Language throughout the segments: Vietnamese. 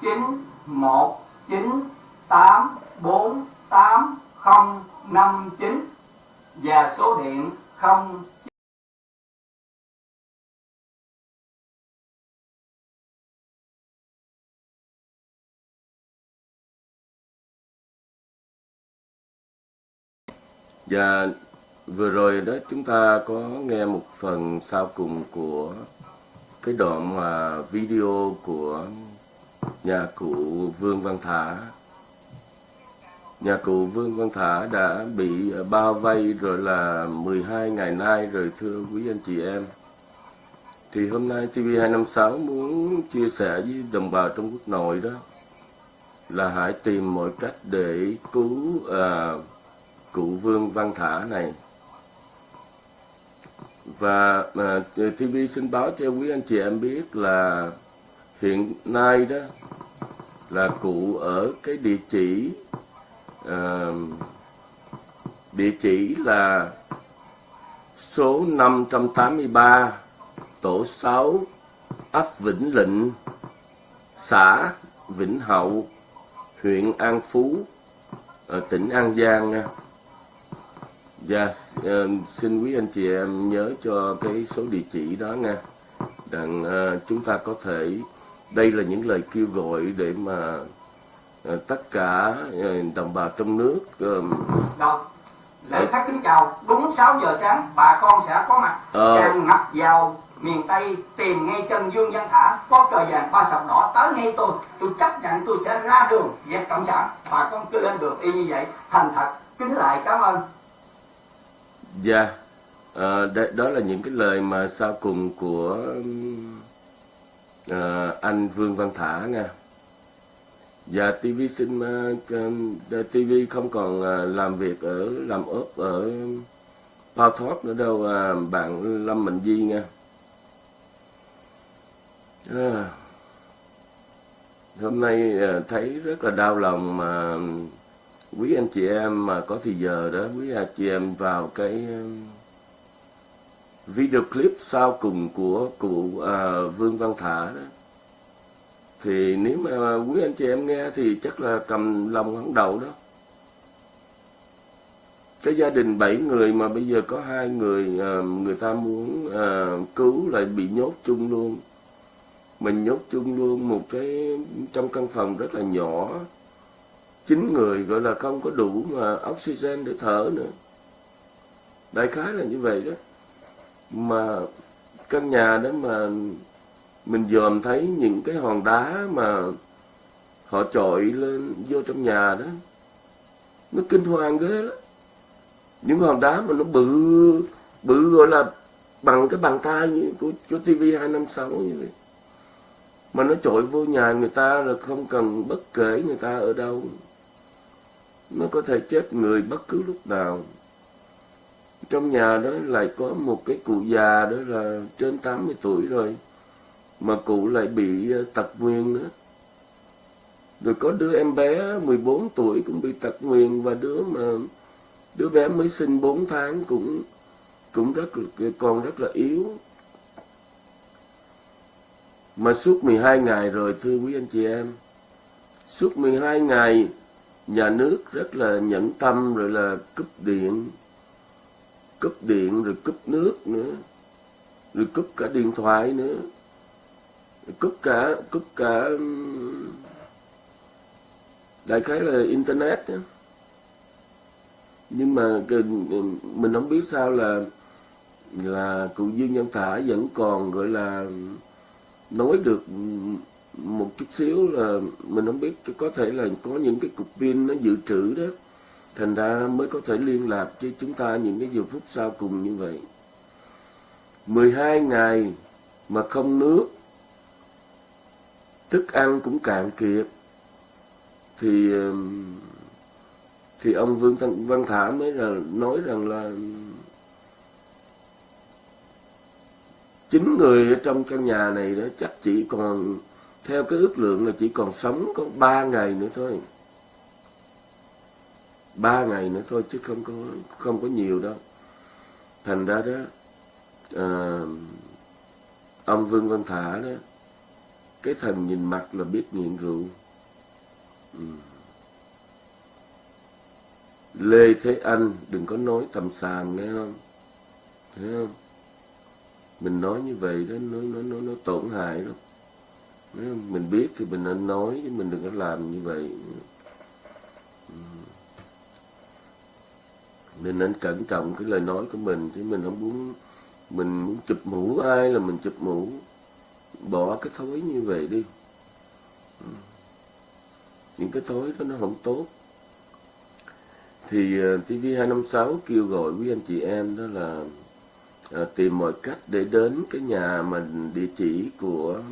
chín một chín tám bốn tám không năm chín và số điện không Và dạ, vừa rồi đó chúng ta có nghe một phần sau cùng của cái đoạn mà video của nhà cụ Vương Văn Thả. Nhà cụ Vương Văn Thả đã bị bao vây rồi là 12 ngày nay rồi thưa quý anh chị em. Thì hôm nay TV256 muốn chia sẻ với đồng bào trong quốc nội đó là hãy tìm mọi cách để cứu à, cụ Vương Văn Thả này. Và à, TV xin báo cho quý anh chị em biết là hiện nay đó là cụ ở cái địa chỉ uh, địa chỉ là số 583 tổ 6 ấp Vĩnh Lịnh xã Vĩnh Hậu huyện An Phú ở tỉnh An Giang nha. và uh, xin quý anh chị em nhớ cho cái số địa chỉ đó nha. Đặng uh, chúng ta có thể đây là những lời kêu gọi để mà uh, tất cả uh, đồng bào trong nước Đâu? Lễ phát kính chào, đúng 6 giờ sáng bà con sẽ có mặt. Ờ. tràn ngập vào miền Tây tìm ngay chân Dương Văn Thả có cờ vàng ba sọc đỏ tới ngay tôi. Tôi chấp nhận tôi sẽ ra đường dẹp cộng sản. Bà con cứ lên đường y như vậy thành thật kính lại cảm ơn. Dạ, à, đó, là những cái lời mà sau cùng của à, anh Vương Văn Thả nha. Dạ, Và TV xin ờ, uh, dạ, TV không còn ờ, làm việc ở làm ốp ở Pao Thóp nữa đâu à, bạn Lâm Mạnh Di nha. À, hôm nay thấy rất là đau lòng mà quý anh chị em mà có thì giờ đó quý anh chị em vào cái video clip sau cùng của cụ à, Vương Văn Thả đó. Thì nếu mà quý anh chị em nghe thì chắc là cầm lòng hắn đầu đó. Cái gia đình bảy người mà bây giờ có hai người à, người ta muốn à, cứu lại bị nhốt chung luôn. Mình nhốt chung luôn một cái trong căn phòng rất là nhỏ. Chín người gọi là không có đủ mà oxygen để thở nữa. Đại khái là như vậy đó mà căn nhà đó mà mình dòm thấy những cái hòn đá mà họ chọi lên vô trong nhà đó nó kinh hoàng ghê lắm. Những hòn đá mà nó bự bự gọi là bằng cái bàn tay như của, của TV 256 như vậy. Mà nó trội vô nhà người ta là không cần bất kể người ta ở đâu. Nó có thể chết người bất cứ lúc nào trong nhà đó lại có một cái cụ già đó là trên 80 tuổi rồi, mà cụ lại bị ờ, tật nguyền nữa. Rồi có đứa em bé 14 tuổi cũng bị tật nguyền và đứa mà, đứa bé mới sinh 4 tháng cũng cũng rất là còn rất là yếu. Mà suốt 12 ngày rồi, thưa quý anh chị em, suốt 12 ngày nhà nước rất là nhẫn tâm rồi là cúp điện cúp điện, rồi cúp nước nữa, rồi cúp cả điện thoại nữa, rồi cúp cả cúp cả đại khái là internet nữa. nhưng mà mình không biết sao là là cụ Dương Nhân Thả vẫn còn, gọi là, nói được một chút xíu là mình không biết có thể là có những cái cục pin nó dự trữ đó thành ra mới có thể liên lạc với chúng ta những cái giờ phút sau cùng như vậy. 12 ngày mà không nước thức ăn cũng cạn kiệt. Thì thì ông Vương Thanh, Văn Thả mới là nói rằng là chín người ở trong căn nhà này đó chắc chỉ còn theo cái ước lượng là chỉ còn sống có ba ngày nữa thôi ba ngày nữa thôi chứ không có không có nhiều đâu. Thành ra đó à, ông Vương Văn Thả đó cái thần nhìn mặt là biết nghiện rượu. Ừ. Lê Thế Anh đừng có nói tầm sàm nghe không? Thấy không? Mình nói như vậy đó nó nó nó, nó tổn hại lắm. Mình biết thì mình nên nói chứ mình đừng có làm như vậy. Mình nên cẩn trọng cái lời nói của mình. Chứ mình không muốn mình muốn chụp mũ ai là mình chụp mũ. Bỏ cái thói như vậy đi. Ừ. Những cái thói đó nó không tốt. Thì uh, TV 256 kêu gọi quý anh chị em đó là uh, tìm mọi cách để đến cái nhà mình địa chỉ của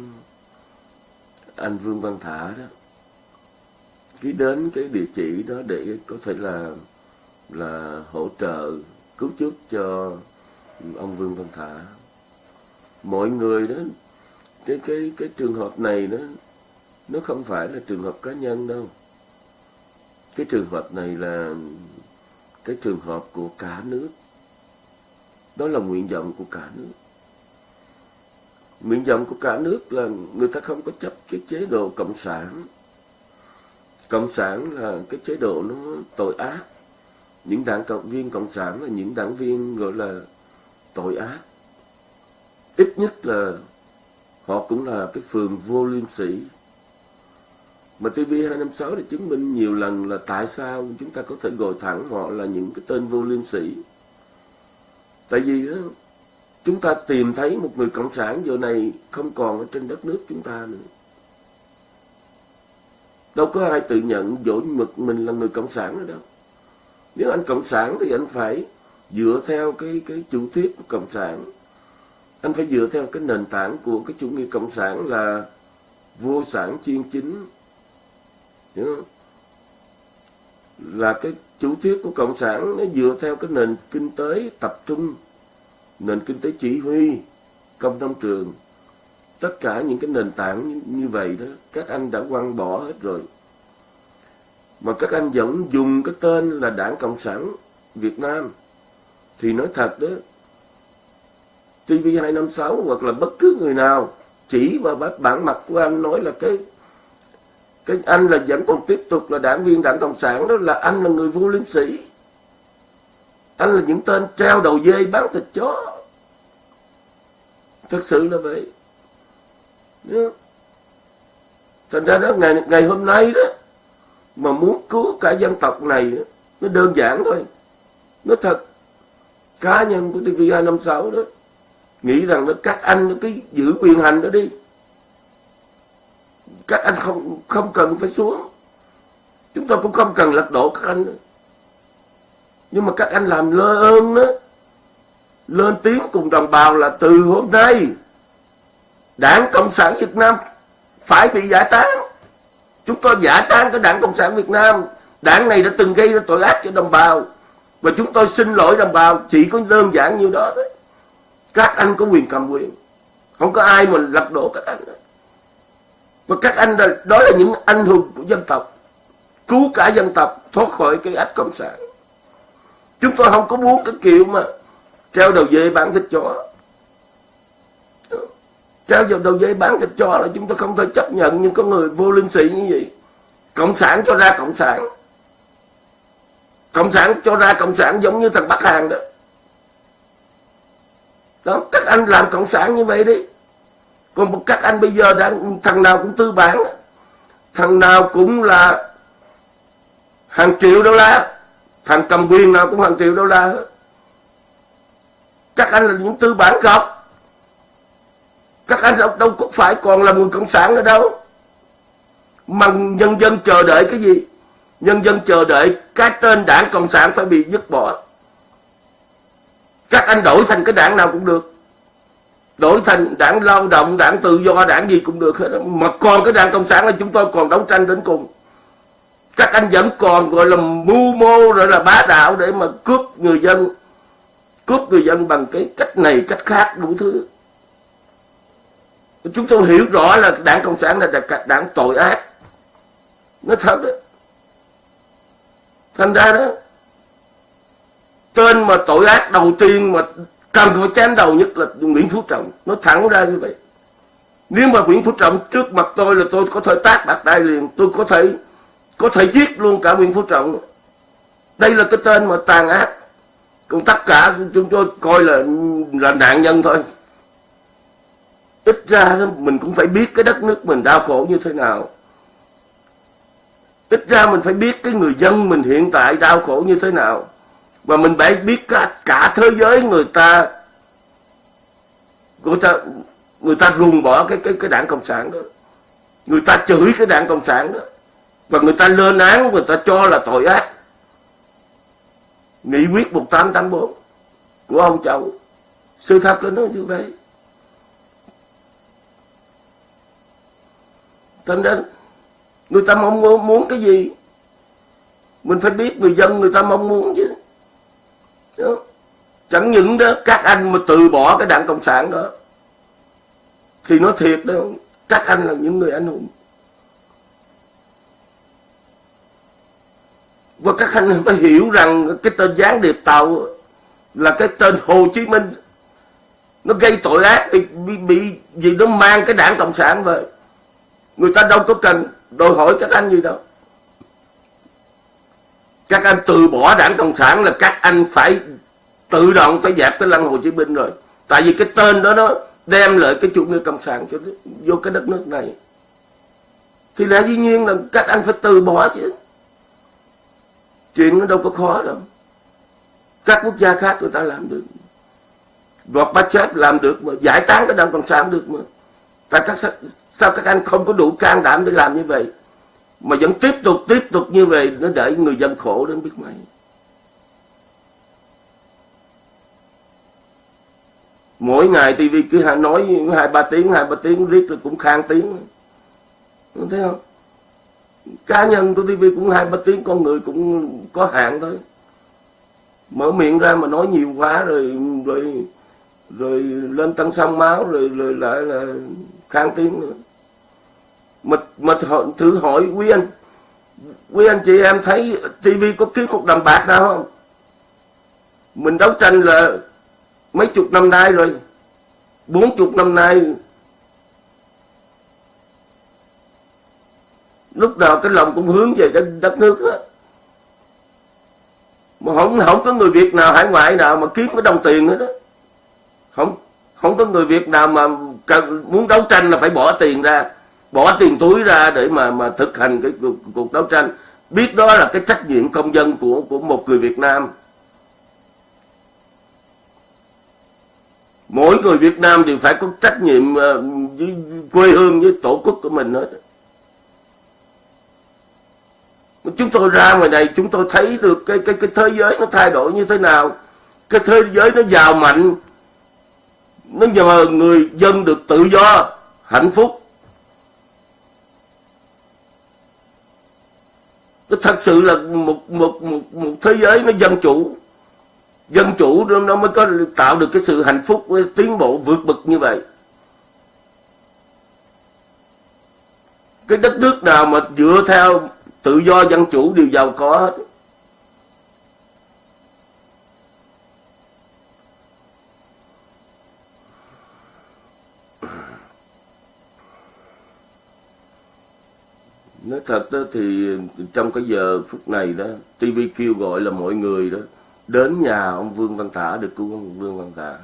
anh Vương Văn Thả đó. Ký đến cái địa chỉ đó để có thể là là hỗ trợ, cứu giúp cho ông Vương Văn Thả. Mọi người đó, cái cái cái trường hợp này đó, nó không phải là trường hợp cá nhân đâu. Cái trường hợp này là cái trường hợp của cả nước. Đó là nguyện vọng của cả nước. Nguyện vọng của cả nước là người ta không có chấp cái chế độ cộng sản. Cộng sản là cái chế độ nó tội ác những đảng cộng viên cộng sản là những đảng viên gọi là tội ác ít nhất là họ cũng là cái phường vô liêm sĩ mà TV256 đã chứng minh nhiều lần là tại sao chúng ta có thể gọi thẳng họ là những cái tên vô liêm sĩ. Tại vì đó, chúng ta tìm thấy một người cộng sản giờ này không còn ở trên đất nước chúng ta nữa. Đâu có ai tự nhận dỗ mực mình là người cộng sản nữa đâu. Nếu anh cộng sản thì anh phải dựa theo cái cái chủ thuyết của cộng sản. Anh phải dựa theo cái nền tảng của cái chủ nghĩa cộng sản là vô sản chuyên chính hiểu không? là cái chủ thuyết của cộng sản nó dựa theo cái nền kinh tế tập trung nền kinh tế chỉ huy công nông trường tất cả những cái nền tảng như, như vậy đó các anh đã quăng bỏ hết rồi mà các anh vẫn dùng cái tên là đảng cộng sản việt nam. Thì nói thật đó TV 256 hoặc là bất cứ người nào, chỉ vào bản mặt của anh nói là cái cái anh là vẫn còn tiếp tục là đảng viên đảng cộng sản đó là anh là người vô liêm sĩ anh là những tên treo đầu dê bán thịt chó. Thật sự là vậy. Thành ra đó, ngày ngày hôm nay đó mà muốn cứu cả dân tộc này, nó đơn giản thôi. Nó thật. Cá nhân của TV 256 đó, nghĩ rằng nó các anh, nó cái giữ quyền hành đó đi. Các anh không không cần phải xuống. Chúng tôi cũng không cần lật đổ các anh nữa. nhưng mà các anh làm lơ ơn đó. Lên tiếng cùng đồng bào là từ hôm nay, đảng cộng sản việt nam phải bị giải tán chúng tôi giả tan cái đảng cộng sản việt nam. Đảng này đã từng gây ra tội ác cho đồng bào. Và chúng tôi xin lỗi đồng bào chỉ có đơn giản như đó thôi. Các anh có quyền cầm quyền. Không có ai mà lật đổ các anh và các anh đó, đó là những anh hùng của dân tộc. Cứu cả dân tộc thoát khỏi cái ách cộng sản. Chúng tôi không có muốn cái kiểu mà treo đầu dê bán thịt chó treo vào đầu dây bán thịt cho là chúng tôi không thể chấp nhận những con người vô liêm sĩ như vậy. Cộng sản cho ra cộng sản. Cộng sản cho ra cộng sản giống như thằng bắc hàn đó. Đó, các anh làm cộng sản như vậy đi. Còn các anh bây giờ đang, thằng nào cũng tư bản. Thằng nào cũng là hàng triệu đô la. Thằng cầm quyền nào cũng hàng triệu đô la các anh là những tư bản gọc các anh đâu, đâu có phải còn là người cộng sản nữa đâu. Mà nhân dân chờ đợi cái gì? Nhân dân chờ đợi cái tên đảng cộng sản phải bị dứt bỏ. Các anh đổi thành cái đảng nào cũng được. Đổi thành đảng lao động đảng tự do đảng gì cũng được hết mà còn cái đảng cộng sản là chúng tôi còn đấu tranh đến cùng. Các anh vẫn còn gọi là mưu mô rồi là bá đạo để mà cướp người dân cướp người dân bằng cái cách này cách khác đủ thứ chúng tôi hiểu rõ là đảng cộng sản là đảng tội ác. Nó thật đó. Thành ra đó, tên mà tội ác đầu tiên mà cần phải chém đầu nhất là Nguyễn Phú Trọng. Nó thẳng ra như vậy. Nếu mà Nguyễn Phú Trọng trước mặt tôi là tôi có thể tát bạc tay liền, tôi có thể có thể giết luôn cả Nguyễn Phú Trọng. Đây là cái tên mà tàn ác. Còn tất cả chúng tôi coi là là nạn nhân thôi ít ra mình cũng phải biết cái đất nước mình đau khổ như thế nào. Ít ra mình phải biết cái người dân mình hiện tại đau khổ như thế nào. Và mình phải biết cả, cả thế giới người ta người ta người ta ruồng bỏ cái cái cái đảng cộng sản đó. Người ta chửi cái đảng cộng sản đó. Và người ta lên án người ta cho là tội ác. Nghị quyết 1884 của ông cháu sự thật là nó như vậy. Thành ra người ta mong muốn cái gì? Mình phải biết người dân người ta mong muốn chứ. Đó. chẳng những đó các anh mà từ bỏ cái đảng cộng sản đó thì nó thiệt đó các anh là những người anh hùng. Và các anh phải hiểu rằng cái tên gián điệp tàu là cái tên Hồ Chí Minh. Nó gây tội ác bị, bị, bị vì nó mang cái đảng cộng sản về người ta đâu có cần đòi hỏi các anh gì đâu. Các anh từ bỏ đảng cộng sản là các anh phải tự động phải dẹp cái lăng Hồ Chí Minh rồi. Tại vì cái tên đó nó đem lại cái chủ nghĩa cộng sản cho vô cái đất nước này. Thì lẽ dĩ nhiên là các anh phải từ bỏ chứ. Chuyện nó đâu có khó đâu. Các quốc gia khác người ta làm được. Gorbachev làm được mà, giải tán cái đảng cộng sản được mà. Tại các sao các anh không có đủ can đảm để làm như vậy? Mà vẫn tiếp tục tiếp tục như vậy, nó để người dân khổ đến biết mấy. Mỗi ngày TV cứ nói hai, ba tiếng, hai, ba tiếng, riết rồi cũng khang tiếng. Thấy không? Cá nhân của TV cũng hai, ba tiếng, con người cũng có hạn thôi. Mở miệng ra mà nói nhiều quá rồi rồi rồi lên tăng sông máu, rồi rồi lại là khang tiếng nữa mà mà thử hỏi quý anh. Quý anh chị em thấy tivi có kiếm một đồng bạc nào không? Mình đấu tranh là mấy chục năm nay rồi. Bốn chục năm nay. Lúc nào cái lòng cũng hướng về cái đất nước á. Mà không không có người Việt nào hải ngoại nào mà kiếm cái đồng tiền hết đó không không có người Việt nào mà cần, muốn đấu tranh là phải bỏ tiền ra bỏ tiền túi ra để mà mà thực hành cái cuộc, cuộc đấu tranh. Biết đó là cái trách nhiệm công dân của của một người Việt Nam. Mỗi người Việt Nam đều phải có trách nhiệm ờ, với quê hương với tổ quốc của mình hết. Chúng tôi ra ngoài này chúng tôi thấy được cái cái cái thế giới nó thay đổi như thế nào. Cái thế giới nó giàu mạnh. Nó nhờ người dân được tự do hạnh phúc. Thật sự là một một một một thế giới nó dân chủ. Dân chủ nó mới có tạo được cái sự hạnh phúc tiến bộ vượt bậc như vậy. Cái đất nước nào mà dựa theo tự do dân chủ đều giàu có hết. Nói thật đó, thì trong cái giờ phút này đó TV kêu gọi là mọi người đó, đến nhà ông Vương Văn Thả được cứu ông Vương Văn Thả.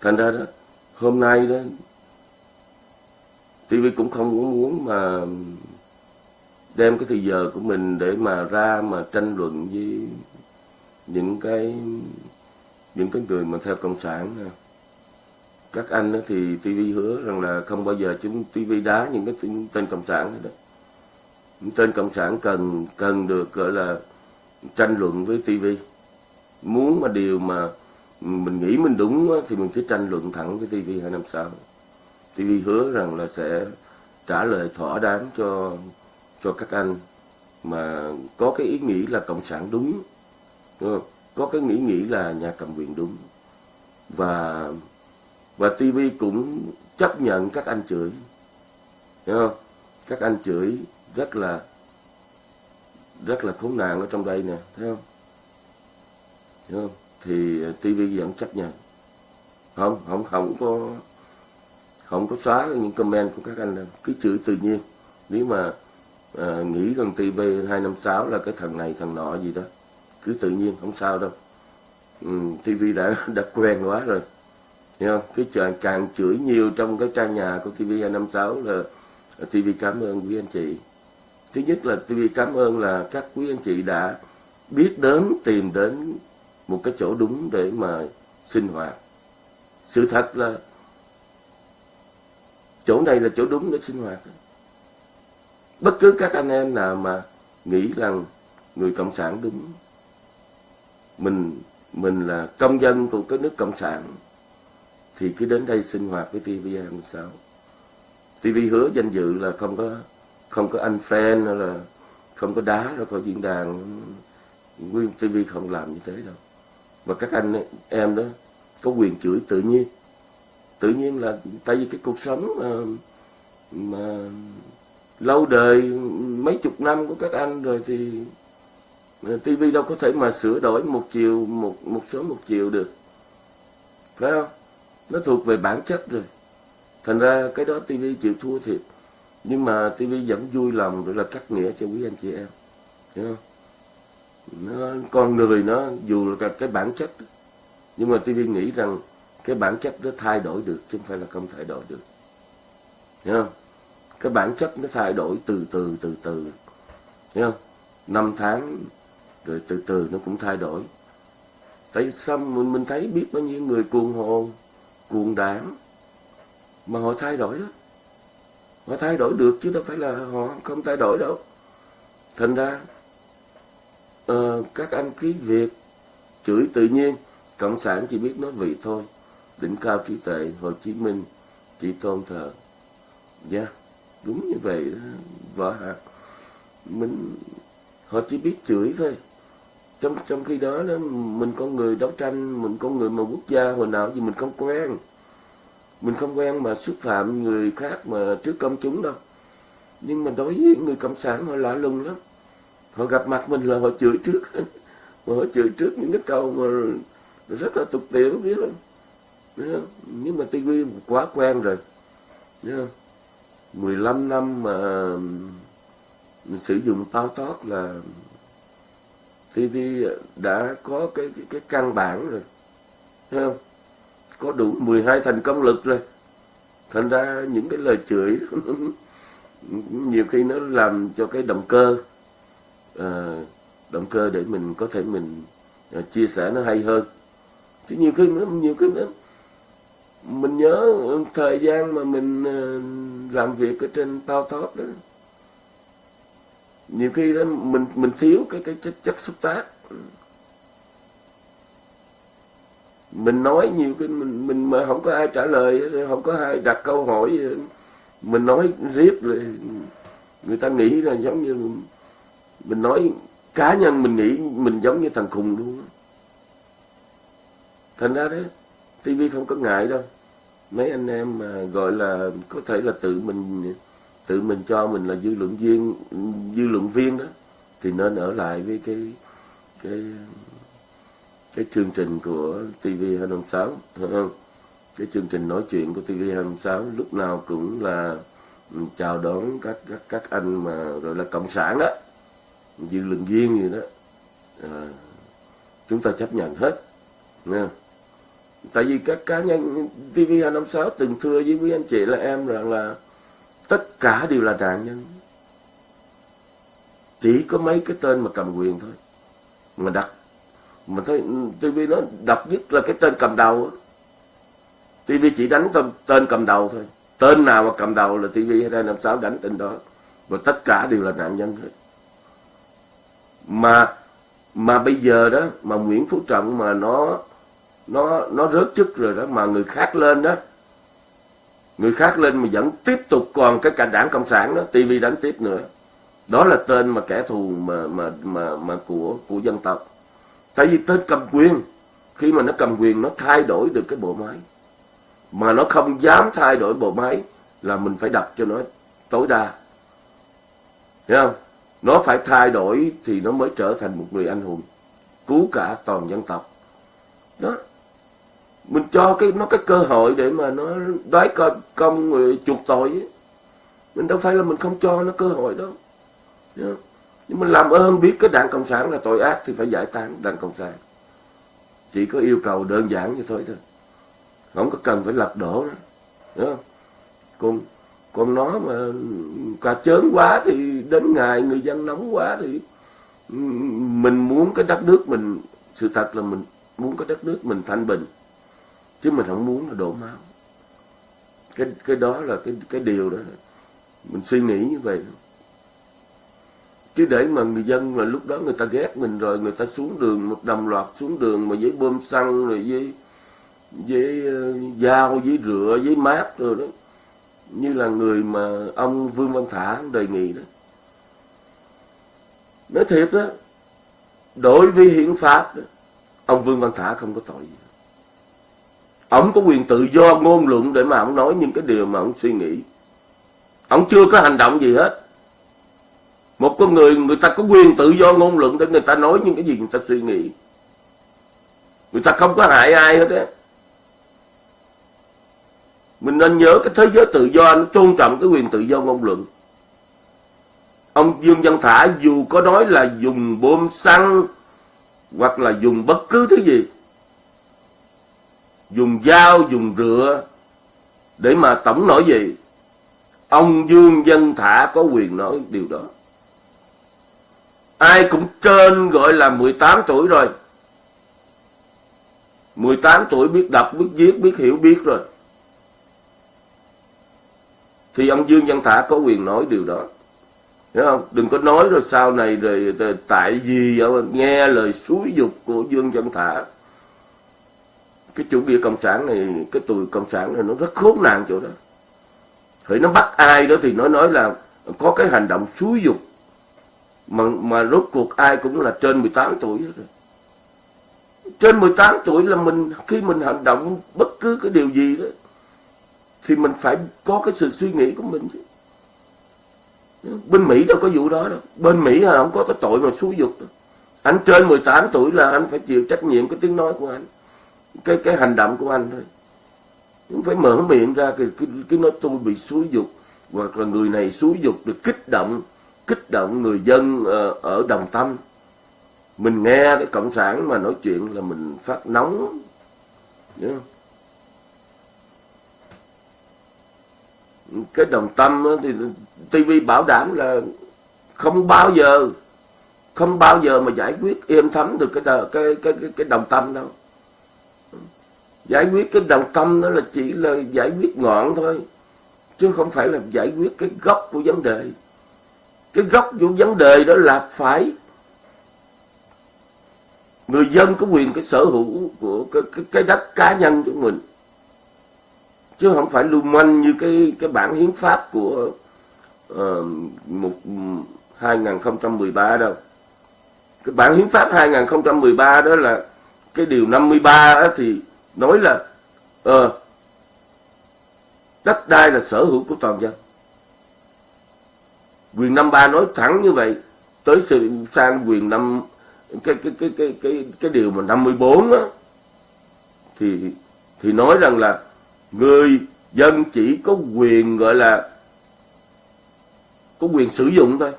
Thành ra đó, hôm nay đó TV cũng không muốn muốn mà đem cái thời giờ của mình để mà ra mà tranh luận với những cái những cái người mà theo cộng sản nè. Các anh đó thì TV hứa rằng là không bao giờ chúng TV đá những cái tên cộng sản nữa đó tên cộng sản cần cần được gọi là tranh luận với TV muốn mà điều mà mình nghĩ mình đúng thì mình phải tranh luận thẳng với TV hai năm sau TV hứa rằng là sẽ trả lời thỏa đáng cho cho các anh mà có cái ý nghĩ là cộng sản đúng, đúng không? có cái nghĩ nghĩ là nhà cầm quyền đúng và và TV cũng chấp nhận các anh chửi hiểu không? các anh chửi rất là rất là khốn nạn ở trong đây nè thấy không? Thấy không? Thì TV vẫn chấp nhận không không không có không có xóa những comment của các anh đâu. Cứ chửi tự nhiên. Nếu mà à, nghĩ rằng TV 256 là cái thằng này thằng nọ gì đó cứ tự nhiên không sao đâu. Ừ, TV đã đã quen quá rồi. Hiểu không? Cái càng, càng chửi nhiều trong cái trang nhà của TV 256 là ờ, TV cảm ơn quý anh chị. Thứ nhất là TV cảm ơn là các quý anh chị đã biết đến, tìm đến một cái chỗ đúng để mà sinh hoạt. Sự thật là chỗ này là chỗ đúng để sinh hoạt. Bất cứ các anh em nào mà nghĩ rằng người Cộng sản đúng, mình mình là công dân của cái nước Cộng sản, thì cứ đến đây sinh hoạt với TV26. TV hứa danh dự là không có không có anh fan hay là không có đá ra khỏi diễn đàn nguyên TV không làm như thế đâu. Và các anh em đó có quyền chửi tự nhiên. Tự nhiên là tại vì cái cuộc sống mà, mà lâu đời mấy chục năm của các anh rồi thì TV đâu có thể mà sửa đổi một chiều một một số một chiều được. Phải không? Nó thuộc về bản chất rồi. Thành ra cái đó TV chịu thua thiệt nhưng mà TV vẫn vui lòng để là cắt nghĩa cho quý anh chị em. Hiểu không? Nó, con người nó, dù là cái bản chất, nhưng mà TV nghĩ rằng cái bản chất nó thay đổi được, chứ không phải là không thay đổi được. Hiểu không? Cái bản chất nó thay đổi từ từ từ từ. Hiểu không? Năm tháng, rồi từ từ nó cũng thay đổi. Tại sao mình mình thấy biết bao nhiêu người cuồng hồn, cuồng đảng mà họ thay đổi đó họ thay đổi được chứ đâu phải là họ không thay đổi đâu. Thành ra uh, các anh ký việc chửi tự nhiên cộng sản chỉ biết nói vị thôi. Đỉnh cao trí tuệ hồ chí minh chỉ tôn thờ. Dạ yeah, đúng như vậy đó Vợ hạt mình họ chỉ biết chửi thôi. Trong trong khi đó đó mình con người đấu tranh mình con người mà quốc gia hồi nào gì mình không quen mình không quen mà xúc phạm người khác mà trước công chúng đâu. Nhưng mà đối với người cộng sản họ lạ lùng lắm. Họ gặp mặt mình là họ chửi trước. Mà họ chửi trước những cái câu mà rất là tục tiểu biết không? Nhưng mà TV quá quen rồi. Không? 15 năm mà mình sử dụng tao tót là TV đã có cái cái, cái căn bản rồi. Thấy không? Có đủ 12 thành công lực rồi. Thành ra những cái lời chửi nhiều khi nó làm cho cái động cơ à, động cơ để mình có thể mình à, chia sẻ nó hay hơn. Chứ nhiều khi nhiều khi nữa mình nhớ thời gian mà mình à, làm việc ở trên tao top đó. Nhiều khi đó mình mình thiếu cái cái chất, chất xúc tác mình nói nhiều cái, mình mình mà không có ai trả lời, không có ai đặt câu hỏi mình nói riết rồi, người ta nghĩ là giống như mình nói cá nhân mình nghĩ mình giống như thằng khùng luôn. Thành ra đấy tivi không có ngại đâu. Mấy anh em mà gọi là có thể là tự mình tự mình cho mình là dư luận viên, dư luận viên đó, thì nên ở lại với cái cái cái chương trình của TV256 không? cái chương trình nói chuyện của TV256 lúc nào cũng là ừ, chào đón các các các anh mà gọi là cộng sản đó. Dư luận viên gì đó. À, chúng ta chấp nhận hết nha. Tại vì các cá nhân TV256 từng thưa với quý anh chị là em rằng là tất cả đều là nạn nhân. Chỉ có mấy cái tên mà cầm quyền thôi mà đặt mà thấy TV nó độc nhất là cái tên cầm đầu TV chỉ đánh tên, tên cầm đầu thôi. Tên nào mà cầm đầu là TV hay năm sáu đánh tên đó. Và tất cả đều là nạn nhân hết. Mà mà bây giờ đó mà Nguyễn Phú Trọng mà nó nó nó rớt chức rồi đó mà người khác lên đó người khác lên mà vẫn tiếp tục còn cái cả đảng cộng sản đó TV đánh tiếp nữa. Đó là tên mà kẻ thù mà mà mà mà của của dân tộc tại vì tên cầm quyền khi mà nó cầm quyền nó thay đổi được cái bộ máy. Mà nó không dám thay đổi bộ máy là mình phải đập cho nó tối đa. Hiểu không? Nó phải thay đổi thì nó mới trở thành một người anh hùng cứu cả toàn dân tộc. Đó. Mình cho cái nó cái cơ hội để mà nó đoái công, công người chuộc tội ấy. mình đâu phải là mình không cho nó cơ hội đâu nhưng mình làm ơn biết cái đảng cộng sản là tội ác thì phải giải tán đảng cộng sản. Chỉ có yêu cầu đơn giản như thôi thôi. Không có cần phải lật đổ nữa. Đúng không? còn còn nó mà cà chớn quá thì đến ngày người dân nóng quá thì mình muốn cái đất nước mình, sự thật là mình muốn cái đất nước mình thanh bình. Chứ mình không muốn là đổ máu. Cái cái đó là cái cái điều đó. Mình suy nghĩ như vậy chứ để mà người dân mà lúc đó người ta ghét mình rồi người ta xuống đường một đồng loạt xuống đường mà với bơm xăng rồi với với uh, dao với rửa với mát rồi đó. Như là người mà ông Vương Văn Thả đề nghị đó. Nói thiệt đó đối với hiến pháp đó, ông Vương Văn Thả không có tội gì. Ông có quyền tự do ngôn luận để mà ông nói những cái điều mà ông suy nghĩ. Ông chưa có hành động gì hết một con người người ta có quyền tự do ngôn luận để người ta nói những cái gì người ta suy nghĩ. Người ta không có hại ai hết á. Mình nên nhớ cái thế giới tự do nó tôn trọng cái quyền tự do ngôn luận. Ông Dương Văn Thả dù có nói là dùng bom xăng hoặc là dùng bất cứ thứ gì, dùng dao, dùng rửa để mà tổng nổi gì ông Dương Văn Thả có quyền nói điều đó ai cũng trên gọi là 18 tuổi rồi. 18 tuổi biết đọc biết viết biết hiểu biết rồi. Thì ông Dương Văn Thả có quyền nói điều đó. Hiểu không? Đừng có nói rồi sau này rồi, rồi tại vì nghe lời xúi dục của Dương Văn Thả. Cái chủ nghĩa cộng sản này cái tù cộng sản này nó rất khốn nạn chỗ đó. Thì nó bắt ai đó thì nó nói là có cái hành động xúi dục mà mà rốt cuộc ai cũng là trên 18 tuổi hết rồi. Trên 18 tuổi là mình khi mình hành động bất cứ cái điều gì đó thì mình phải có cái sự suy nghĩ của mình chứ. Bên Mỹ đâu có vụ đó đâu. Bên Mỹ là không có cái tội mà xúi dục đâu. Anh trên 18 tuổi là anh phải chịu trách nhiệm cái tiếng nói của anh. Cái cái hành động của anh thôi. cũng phải mở miệng ra cái, cái, cái nói tôi bị xúi dục hoặc là người này xúi dục được kích động kích động người dân ờ, ở Đồng Tâm. Mình nghe cái cộng sản mà nói chuyện là mình phát nóng. Không? cái đồng tâm thì TV bảo đảm là không bao giờ không bao giờ mà giải quyết êm thấm được cái cái cái cái, cái đồng tâm đâu giải quyết cái đồng tâm đó là chỉ là giải quyết ngọn thôi chứ không phải là giải quyết cái gốc của vấn đề cái gốc của vấn đề đó là phải người dân có quyền cái sở hữu của cái cái, cái đất cá nhân của mình. Chứ không phải lưu manh như cái cái bản hiến pháp của uh, một 2013 đâu. Cái bản hiến pháp 2013 đó là cái điều 53 đó thì nói là uh, đất đai là sở hữu của toàn dân quyền 53 nói thẳng như vậy, tới sự sang quyền năm, cái cái cái cái cái cái điều mà 54 á, thì thì nói rằng là người dân chỉ có quyền gọi là, có quyền sử dụng thôi,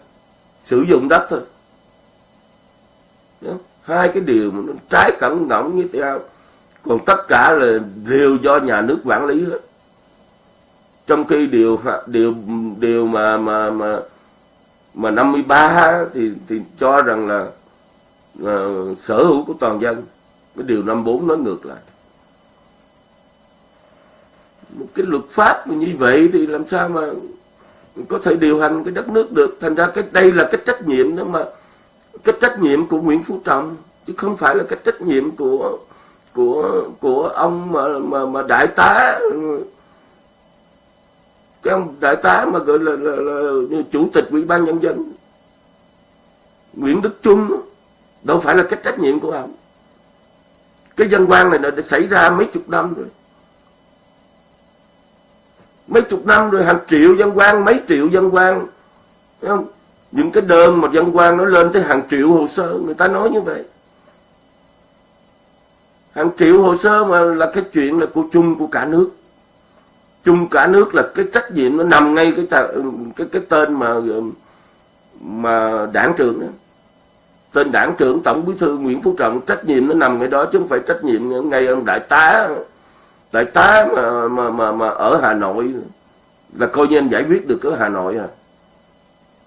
sử dụng đất thôi. Hai cái điều mà nó trái cẩn ngỗng như thế nào, còn tất cả là đều do nhà nước quản lý hết. Trong khi điều điều điều mà mà mà mà 53 thì thì cho rằng là uh, sở hữu của toàn dân cái điều 54 nói ngược lại. Một cái luật pháp như vậy thì làm sao mà có thể điều hành cái đất nước được? Thành ra cái đây là cái trách nhiệm đó mà cái trách nhiệm của Nguyễn Phú Trọng chứ không phải là cái trách nhiệm của của của ông mà mà mà đại tá cái ông đại tá mà gọi là, là, là, là chủ tịch ủy ban nhân dân Nguyễn Đức Trung đâu phải là cái trách nhiệm của ông. Cái dân quan này đã xảy ra mấy chục năm rồi. Mấy chục năm rồi hàng triệu dân quan mấy triệu dân quan không? những cái đơn mà dân quan nó lên tới hàng triệu hồ sơ người ta nói như vậy. Hàng triệu hồ sơ mà là cái chuyện là của chung của cả nước chung cả nước là cái trách nhiệm nó nằm ngay cái cái cái tên mà um, mà đảng trưởng đó. tên đảng trưởng tổng bí thư Nguyễn Phú Trọng trách nhiệm nó nằm ngay đó chứ không phải trách nhiệm ngay ông đại tá đại tá mà mà mà, mà ở Hà Nội là coi như anh giải quyết được ở Hà Nội à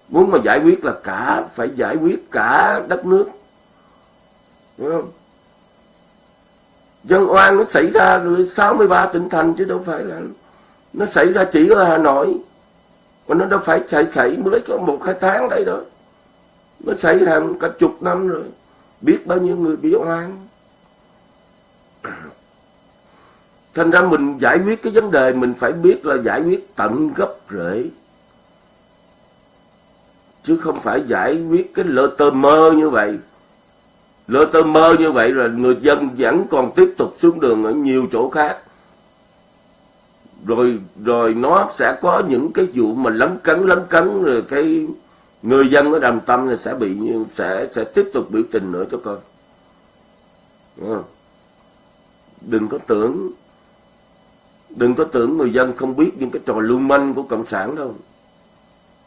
muốn mà giải quyết là cả phải giải quyết cả đất nước Đúng không? dân oan nó xảy ra rồi 63 tỉnh thành chứ đâu phải là nó xảy ra chỉ ở Hà Nội. Mà nó đâu phải xảy xảy mới có một, hai tháng đây đó. Nó xảy hàng cả chục năm rồi. Biết bao nhiêu người bị oan. Thành ra mình giải quyết cái vấn đề, mình phải biết là giải quyết tận gốc rễ. Chứ không phải giải quyết cái lơ tơ mơ như vậy. Lơ tơ mơ như vậy rồi người dân vẫn còn tiếp tục xuống đường ở nhiều chỗ khác rồi rồi nó sẽ có những cái vụ mà lấn cấn lấn cấn rồi cái người dân ở đàm tâm sẽ bị sẽ sẽ tiếp tục biểu tình nữa cho coi. Đừng có tưởng đừng có tưởng người dân không biết những cái trò lưu manh của cộng sản đâu.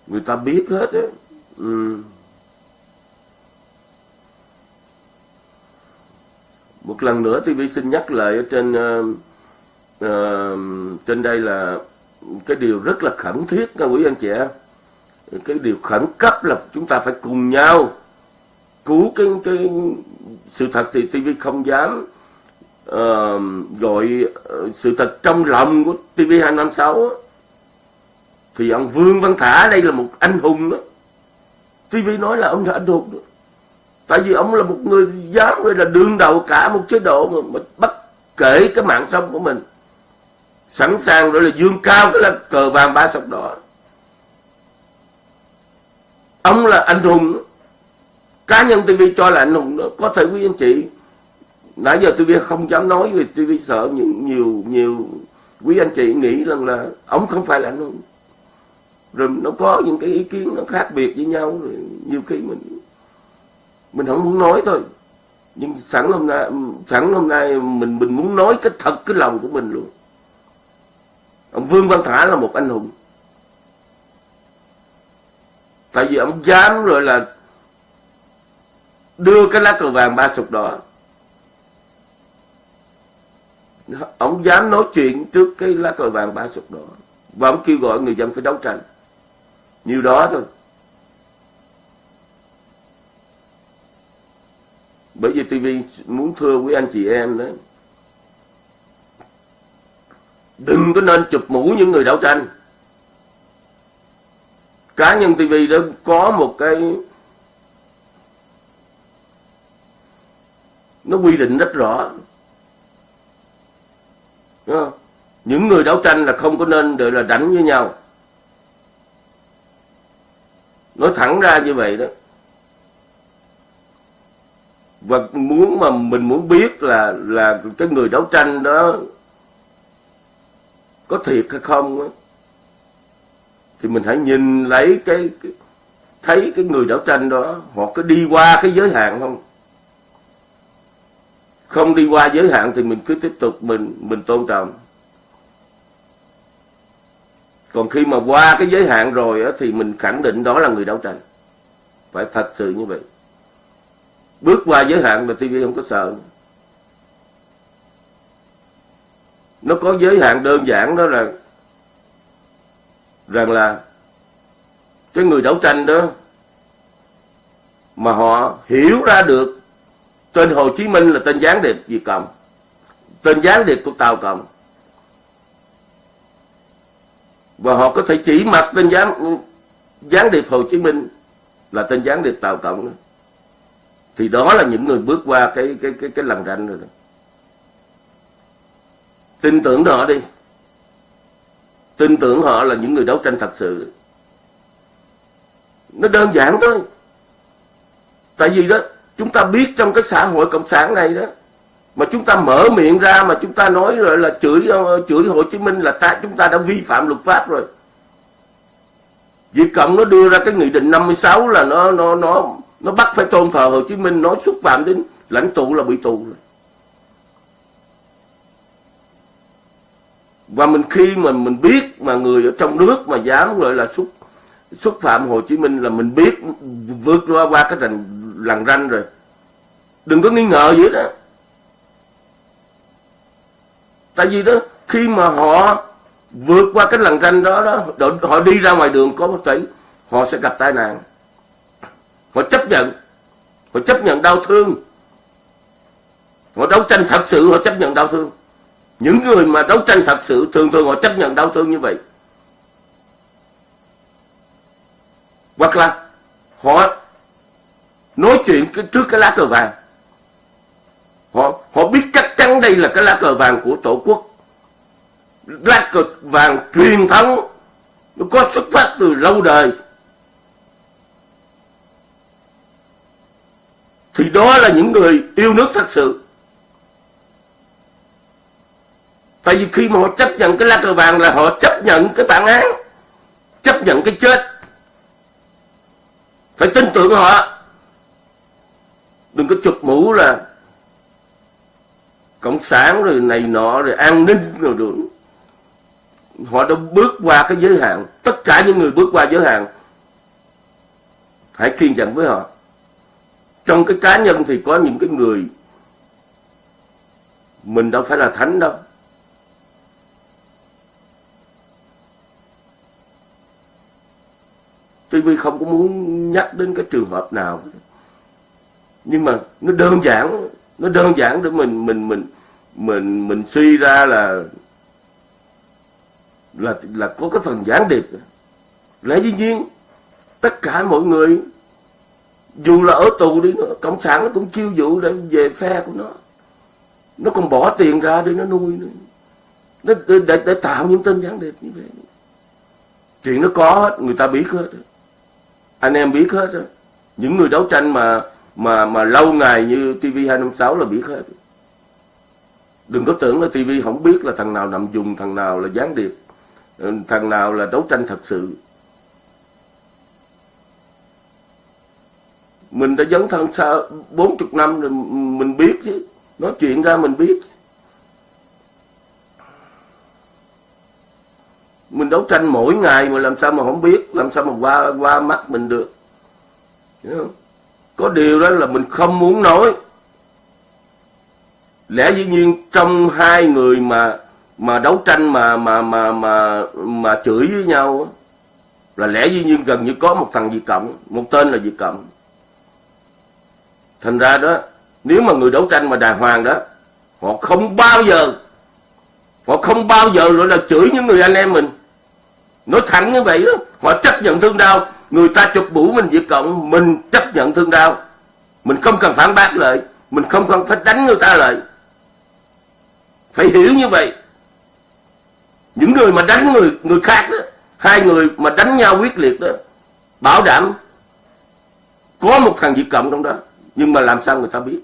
Người ta biết hết á. Ừ. một lần nữa tôi xin nhắc lại ở trên uh, uh, trên đây là cái điều rất là khẩn thiết các quý anh chị em. Cái điều khẩn cấp là chúng ta phải cùng nhau cứu cái cái sự thật thì TV không dám uh, gọi ờ, sự thật trong lòng của TV 256 thì ông Vương Văn Thả đây là một anh hùng đó. TV nói là ông là anh hùng đó. tại vì ông là một người dám là đương đầu cả một chế độ mà, mà bất kể cái mạng sống của mình sẵn sàng rồi là dương cao, cái là cờ vàng ba sọc đỏ. Ông là anh hùng cá nhân TV cho là anh hùng đó. Có thể quý anh chị, nãy giờ TV không dám nói vì TV sợ những nhiều nhiều quý anh chị nghĩ rằng là ông không phải là anh hùng. Rồi nó có những cái ý kiến nó khác biệt với nhau rồi nhiều khi mình mình không muốn nói thôi. Nhưng sẵn hôm nay, sẵn hôm nay mình mình muốn nói cái thật, cái lòng của mình luôn ông Vương Văn Thả là một anh hùng. Tại vì ông dám rồi là đưa cái lá cờ vàng ba sụp đỏ. Ông dám nói chuyện trước cái lá cờ vàng ba sụp đỏ. Và ông kêu gọi người dân phải đấu tranh. Nhiều đó thôi. Bởi vì TV muốn thưa quý anh chị em đấy đừng có nên chụp mũ những người đấu tranh. Cá nhân TV đã có một cái nó quy định rất rõ. Đúng không? những người đấu tranh là không có nên đợi là đánh với nhau. Nói thẳng ra như vậy đó. Và muốn mà mình muốn biết là là cái người đấu tranh đó có thiệt hay không đó, thì mình hãy nhìn lấy cái, cái thấy cái người đấu tranh đó họ có đi qua cái giới hạn không? Không đi qua giới hạn thì mình cứ tiếp tục mình mình tôn trọng. Còn khi mà qua cái giới hạn rồi á, thì mình khẳng định đó là người đấu tranh. Phải thật sự như vậy. Bước qua giới hạn là TV không có sợ. Nó có giới hạn đơn giản đó là rằng là cái người đấu tranh đó mà họ hiểu ra được tên Hồ Chí Minh là tên gián điệp Việt Cộng, tên gián điệp của Tàu Cộng và họ có thể chỉ mặt tên gián gián điệp Hồ Chí Minh là tên gián điệp Tàu Cộng đó. thì đó là những người bước qua cái cái cái cái lằn ranh rồi đó tin tưởng họ đi. Tin tưởng họ là những người đấu tranh thật sự. Nó đơn giản thôi. Tại vì đó, chúng ta biết trong cái xã hội cộng sản này đó, mà chúng ta mở miệng ra mà chúng ta nói rồi là chửi ờ, chửi Hồ Chí Minh là ta, chúng ta đã vi phạm luật pháp rồi. Việt Cộng nó đưa ra cái nghị định 56 là nó nó nó nó bắt phải tôn thờ Hồ Chí Minh, nó xúc phạm đến lãnh tụ là bị tù rồi. Và mình khi mà mình biết mà người ở trong nước mà dám gọi là xúc xúc phạm Hồ Chí Minh là mình biết vượt qua qua cái rành, lằn ranh rồi. Đừng có nghi ngờ gì đó tại vì đó, khi mà họ vượt qua cái lằn ranh đó đó họ đi ra ngoài đường có một thể họ sẽ gặp tai nạn. Họ chấp nhận. Họ chấp nhận đau thương. Họ đấu tranh thật sự, họ chấp nhận đau thương những người mà đấu tranh thật sự thường thường họ chấp nhận đau thương như vậy. Hoặc là họ nói chuyện trước cái lá cờ vàng. Họ họ biết chắc chắn đây là cái lá cờ vàng của tổ quốc. Lá cờ vàng truyền thống, nó có xuất phát từ lâu đời. Thì đó là những người yêu nước thật sự. Tại vì khi mà họ chấp nhận cái lá cờ vàng là họ chấp nhận cái bản án, chấp nhận cái chết. Phải tin tưởng họ. Đừng có chụp mũ là cộng sản rồi này nọ rồi an ninh rồi được. Họ đã bước qua cái giới hạn. Tất cả những người bước qua giới hạn, hãy kiên nhẫn với họ. Trong cái cá nhân thì có những cái người, mình đâu phải là thánh đâu. TV không có muốn nhắc đến cái trường hợp nào nhưng mà nó đơn giản nó đơn giản để mình mình mình mình mình suy ra là là là có cái phần gián điệp. Lẽ dĩ nhiên tất cả mọi người dù là ở tù đi nữa cộng sản nó cũng chiêu dụ để về phe của nó. Nó còn bỏ tiền ra để nó nuôi nữa. Nó để, để, để tạo những tên gián điệp như vậy. Chuyện nó có hết người ta biết hết anh em biết hết những người đấu tranh mà mà mà lâu ngày như TV 256 là biết hết. Đừng có tưởng là TV không biết là thằng nào nằm dùng, thằng nào là gián điệp ừ, thằng nào là đấu tranh thật sự. Mình đã dấn thân sau 40 năm rồi mình biết chứ. Nói chuyện ra mình biết. Mình đấu tranh mỗi ngày mà làm sao mà không biết, làm sao mà qua qua mắt mình được. Có điều đó là mình không muốn nói. Lẽ dĩ nhiên trong hai người mà mà đấu tranh mà mà mà mà mà chửi với nhau là lẽ dĩ nhiên gần như có một thằng Việt Cộng, một tên là Việt Cộng. Thành ra đó, nếu mà người đấu tranh mà đàng hoàng đó, họ không bao giờ, họ không bao giờ nữa là chửi những người anh em mình nói thẳng như vậy đó, họ chấp nhận thương đau. Người ta chụp mũ mình diệt Cộng, mình chấp nhận thương đau. Mình không cần phản bác lại, mình không cần phải đánh người ta lại. Phải hiểu như vậy. Những người mà đánh người người khác đó, hai người mà đánh nhau quyết liệt đó, bảo đảm có một thằng diệt Cộng trong đó. Nhưng mà làm sao người ta biết?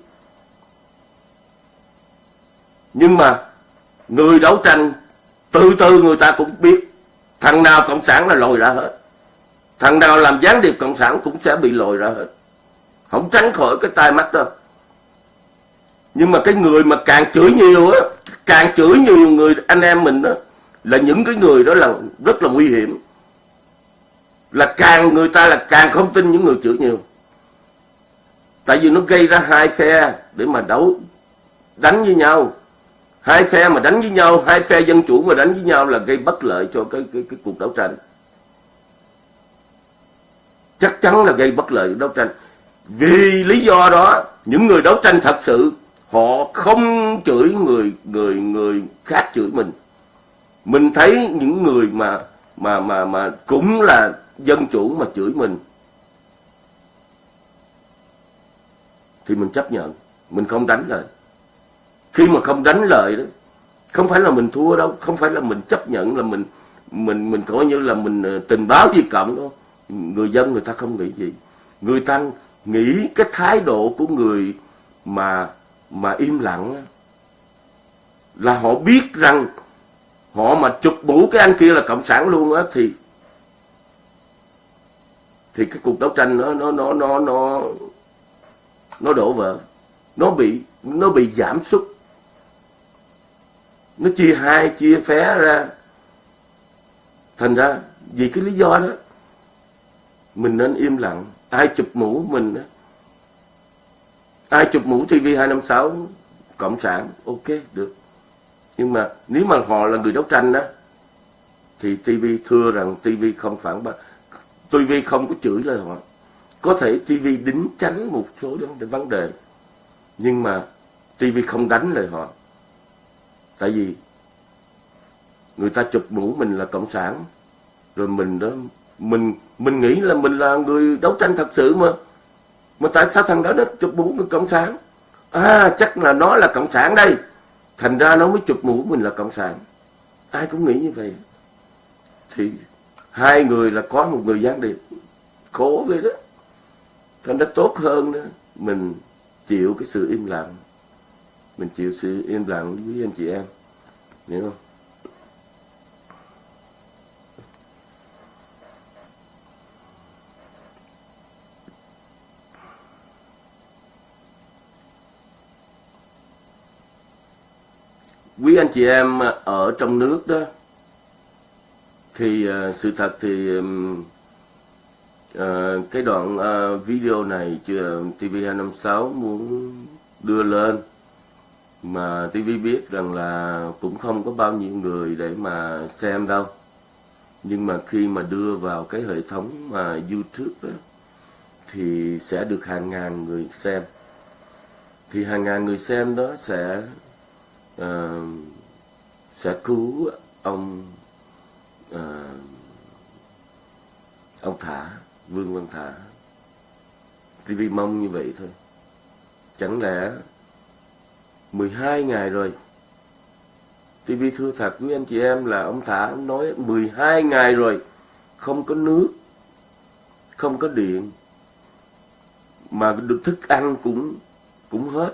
Nhưng mà người đấu tranh từ từ người ta cũng biết thằng nào cộng sản là lồi ra hết. Thằng nào làm gián điệp cộng sản cũng sẽ bị lồi ra hết. Không tránh khỏi cái tai mắt đâu. Nhưng mà cái người mà càng chửi nhiều á, càng chửi nhiều người, anh em mình đó là những cái người đó là rất là nguy hiểm. Là càng người ta là càng không tin những người chửi nhiều. Tại vì nó gây ra hai phe để mà đấu, đánh với nhau hai phe mà đánh với nhau hai phe dân chủ mà đánh với nhau là gây bất lợi cho cái cái, cái cuộc đấu tranh. Chắc chắn là gây bất lợi đấu tranh. Vì lý do đó những người đấu tranh thật sự họ không chửi người người người khác chửi mình. Mình thấy những người mà mà mà mà cũng là dân chủ mà chửi mình thì mình chấp nhận mình không đánh lại khi mà không đánh lời đó, không phải là mình thua đâu, không phải là mình chấp nhận, là mình mình mình coi như là mình ờ, tình báo gì cộng đâu. Người dân người ta không nghĩ gì. Người ta nghĩ cái thái độ của người mà mà im lặng là họ biết rằng họ mà chụp mũ cái anh kia là cộng sản luôn á, thì thì cái cuộc đấu tranh nó nó nó nó nó nó đổ vỡ. Nó bị nó bị giảm sút nó chia hai, chia phé ra. Thành ra, vì cái lý do đó, mình nên im lặng. Ai chụp mũ mình đó ai chụp mũ TV 256 cộng sản, ok, được. Nhưng mà nếu mà họ là người đấu tranh đó thì TV thưa rằng TV không phản bác. TV không có chửi lời họ. Có thể TV đính tránh một số vấn đề. Nhưng mà TV không đánh lời họ tại vì người ta chụp mũ mình là cộng sản, rồi mình đó, mình mình nghĩ là mình là người đấu tranh thật sự mà. Mà tại sao thằng đó nó chụp mũ mình cộng sản? À chắc là nó là cộng sản đây. Thành ra nó mới chụp mũ mình là cộng sản. Ai cũng nghĩ như vậy. Thì hai người là có một người gián điệp. Khổ vậy đó. Thành ra tốt hơn đó, mình chịu cái sự im lặng mình chịu sự im lặng với anh chị em. Hiểu không? Quý anh chị em ở trong nước đó thì uh, sự thật thì um, uh, cái đoạn uh, video này TV256 muốn đưa lên mà TV biết rằng là cũng không có bao nhiêu người để mà xem đâu. Nhưng mà khi mà đưa vào cái hệ thống mà YouTube đó, thì sẽ được hàng ngàn người xem. Thì hàng ngàn người xem đó sẽ uh, sẽ cứu ông uh, ông Thả Vương Văn Thả. TV mong như vậy thôi. Chẳng lẽ 12 ngày rồi. TV thưa thật với anh chị em là ông Thả ông nói 12 ngày rồi, không có nước, không có điện, mà được thức ăn cũng cũng hết.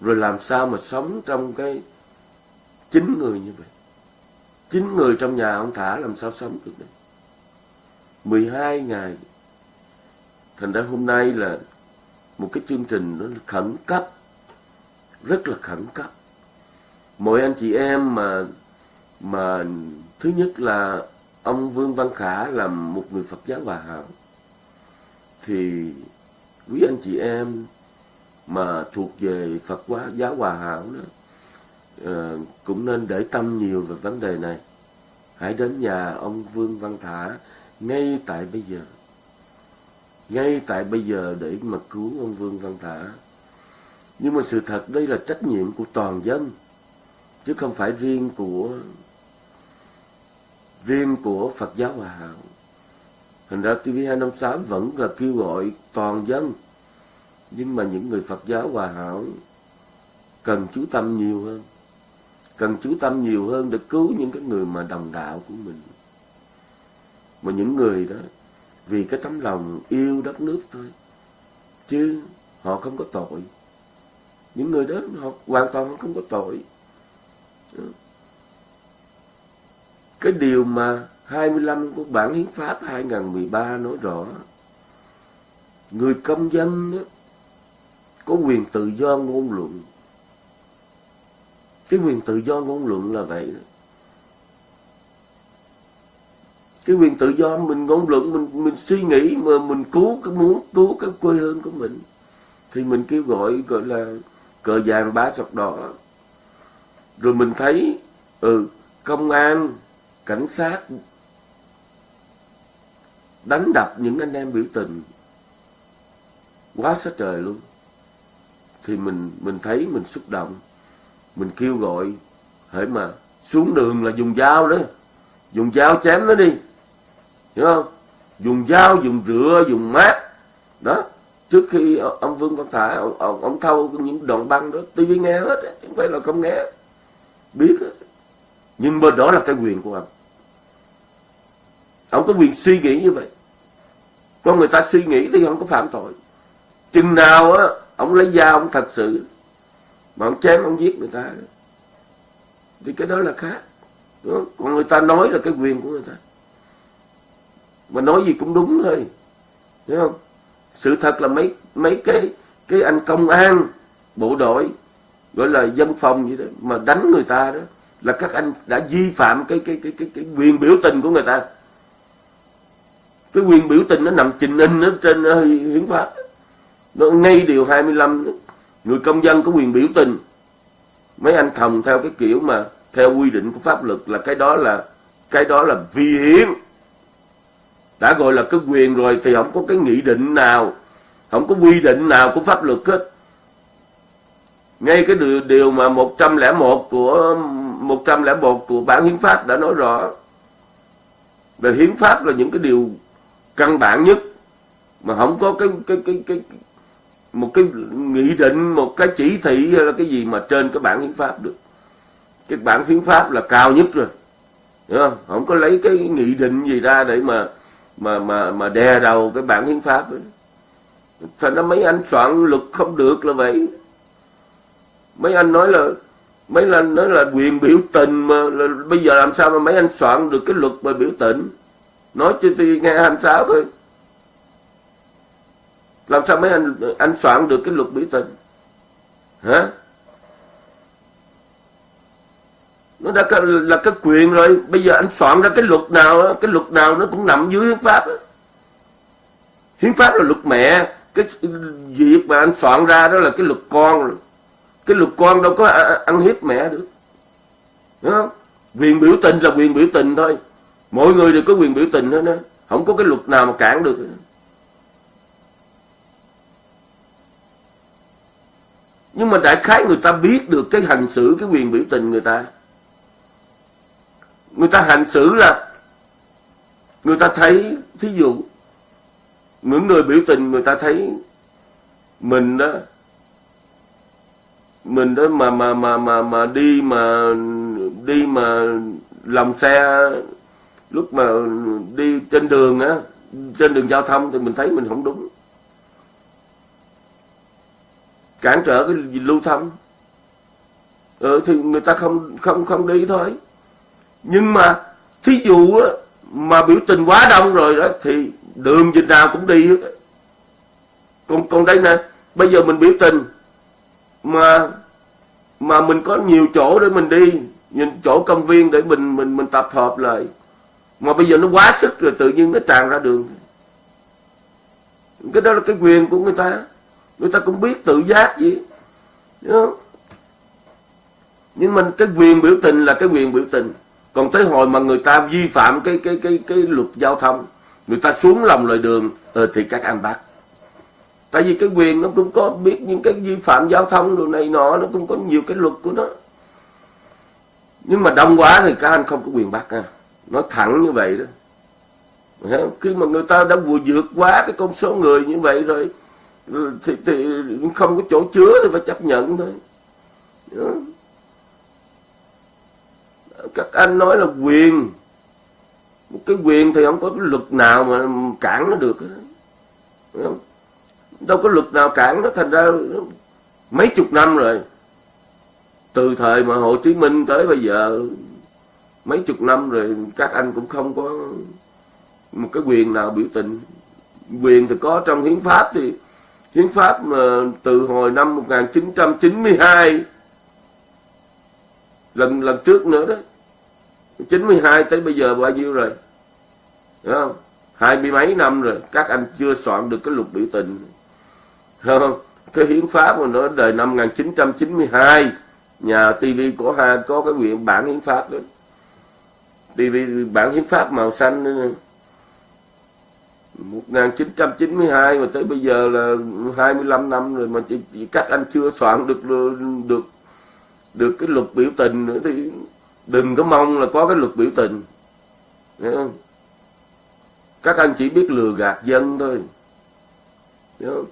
Rồi làm sao mà sống trong cái chín người như vậy? Chín người trong nhà ông thả làm sao sống được đấy 12 ngày. Thành ra hôm nay là một cái chương trình nó khẩn cấp rất là khẩn cấp. Mọi anh chị em mà mà thứ nhất là ông Vương Văn Khả là một người Phật giáo Hòa Hảo, thì quý anh chị em mà thuộc về Phật hóa giáo Hòa Hảo đó ờ, cũng nên để tâm nhiều về vấn đề này. Hãy đến nhà ông Vương Văn Thả ngay tại bây giờ. Ngay tại bây giờ để mà cứu ông Vương Văn Thả nhưng mà sự thật đây là trách nhiệm của toàn dân, chứ không phải riêng của riêng của Phật giáo Hòa Hảo. Hình ra TV256 vẫn là kêu gọi toàn dân. Nhưng mà những người Phật giáo hòa hảo cần chú tâm nhiều hơn, cần chú tâm nhiều hơn để cứu những cái người mà đồng đạo của mình. Mà những người đó, vì cái tấm lòng yêu đất nước thôi, chứ họ không có tội những người đó họ hoàn toàn không có tội. Ừ. Cái điều mà 25 của bản hiến pháp 2013 nói rõ người công dân đó, có quyền tự do ngôn luận. Cái quyền tự do ngôn luận là vậy đó. Cái quyền tự do mình ngôn luận mình mình suy nghĩ mà mình cứu cái muốn cứu cái quê hương của mình thì mình kêu gọi gọi là cờ vàng ba sọc đỏ. Rồi mình thấy ừ công an, cảnh sát đánh đập những anh em biểu tình. Quá sát trời luôn. Thì mình mình thấy mình xúc động. Mình kêu gọi, hễ mà xuống đường là dùng dao đó. Dùng dao chém nó đi. Hiểu không? Dùng dao, dùng rửa, dùng mát. Đó trước khi ông vương văn thả ông, ông, ông thâu những đoạn băng đó tivi nghe hết không phải là không nghe. Biết hết. nhưng mà đó là cái quyền của ông. Ông có quyền suy nghĩ như vậy. Con người ta suy nghĩ thì không có phạm tội. Chừng nào á ông lấy dao ông thật sự mà ông chém ông giết người ta đó. thì cái đó là khác. Đúng không? còn người ta nói là cái quyền của người ta. Mà nói gì cũng đúng thôi. Hiểu không? Sự thật là mấy mấy cái cái anh công an bộ đội gọi là dân phòng gì đó mà đánh người ta đó là các anh đã vi phạm cái cái cái cái, cái quyền biểu tình của người ta. Cái quyền biểu tình nó nằm trình in ở trên ờ, hiến pháp. Nó ngay điều 25 người công dân có quyền biểu tình. Mấy anh thòng theo cái kiểu mà theo quy định của pháp luật là cái đó là cái đó là vi hiến đã gọi là cái quyền rồi thì không có cái nghị định nào không có quy định nào của pháp luật hết. Ngay cái điều, điều mà 101 của 101 của bản hiến pháp đã nói rõ. Về hiến pháp là những cái điều căn bản nhất mà không có cái cái cái cái, một cái nghị định một cái chỉ thị hay là cái gì mà trên cái bản hiến pháp được. Cái bản hiến pháp là cao nhất rồi không? không có lấy cái nghị định gì ra để mà mà mà mà đè đầu cái bản hiến pháp ấy. thành ra mấy anh soạn luật không được là vậy? Mấy anh nói là mấy anh nói là quyền biểu tình mà là, bây giờ làm sao mà mấy anh soạn được cái luật mà biểu tình? Nói cho tôi nghe 26 thôi làm sao mấy anh anh soạn được cái luật biểu tình? Hả? Nó đã là cái quyền rồi. Bây giờ anh soạn ra cái luật nào cái luật nào nó cũng nằm dưới hiến pháp hiến pháp là luật mẹ. Cái việc mà anh soạn ra đó là cái luật con rồi. Cái luật con đâu có ăn hiếp mẹ được. Đúng không? quyền biểu tình là quyền biểu tình thôi. Mọi người đều có quyền biểu tình hết á. Không có cái luật nào mà cản được nhưng mà đại khái người ta biết được cái hành xử, cái quyền biểu tình người ta người ta hành xử là người ta thấy thí dụ những người biểu tình người ta thấy mình đó mình đó mà mà mà mà mà đi mà đi mà lòng xe lúc mà đi trên đường á trên đường giao thông thì mình thấy mình không đúng. Cản trở cái lưu thông. Ừ, thì người ta không không không đi thôi nhưng mà thí dụ mà biểu tình quá đông rồi đó, thì đường dịch nào cũng đi hết còn còn đây nè, bây giờ mình biểu tình mà mà mình có nhiều chỗ để mình đi, nhìn chỗ công viên để mình mình mình tập hợp lại. Mà bây giờ nó quá sức rồi, tự nhiên nó tràn ra đường. Cái đó là cái quyền của người ta. Người ta cũng biết tự giác gì nhưng mà cái quyền biểu tình là cái quyền biểu tình còn tới hồi mà người ta vi phạm cái cái cái cái luật giao thông người ta xuống lòng lề đường ờ, thì các anh bắt tại vì cái quyền nó cũng có biết những cái vi phạm giao thông đồ này nọ nó cũng có nhiều cái luật của nó. Nhưng mà đông quá thì các anh không có quyền bắt à nói thẳng như vậy đó. Khi mà người ta đã vừa vượt quá cái con số người như vậy rồi thì, thì không có chỗ chứa thì phải chấp nhận thôi các anh nói là quyền. Một cái quyền thì không có cái luật nào mà cản nó được không? đâu có luật nào cản nó, thành ra mấy chục năm rồi. Từ thời mà Hồ Chí Minh tới bây giờ, mấy chục năm rồi, các anh cũng không có một cái quyền nào biểu tình. Quyền thì có trong hiến pháp thì hiến pháp mà từ hồi năm 1992 lần lần trước nữa đó 92 tới bây giờ bao nhiêu rồi? Đúng không? Hai mươi mấy năm rồi các anh chưa soạn được cái luật biểu tình. Không? Cái hiến pháp mà nó đời năm 1992 nhà TV của Ha có cái quyển bản hiến pháp đó. TV bản hiến pháp màu xanh nữa 1992 mà tới bây giờ là 25 năm rồi mà chỉ, chỉ các anh chưa soạn được được được cái luật biểu tình nữa thì đừng có mong là có cái luật biểu tình. Hiểu không? các anh chỉ biết lừa gạt dân thôi. Hiểu không?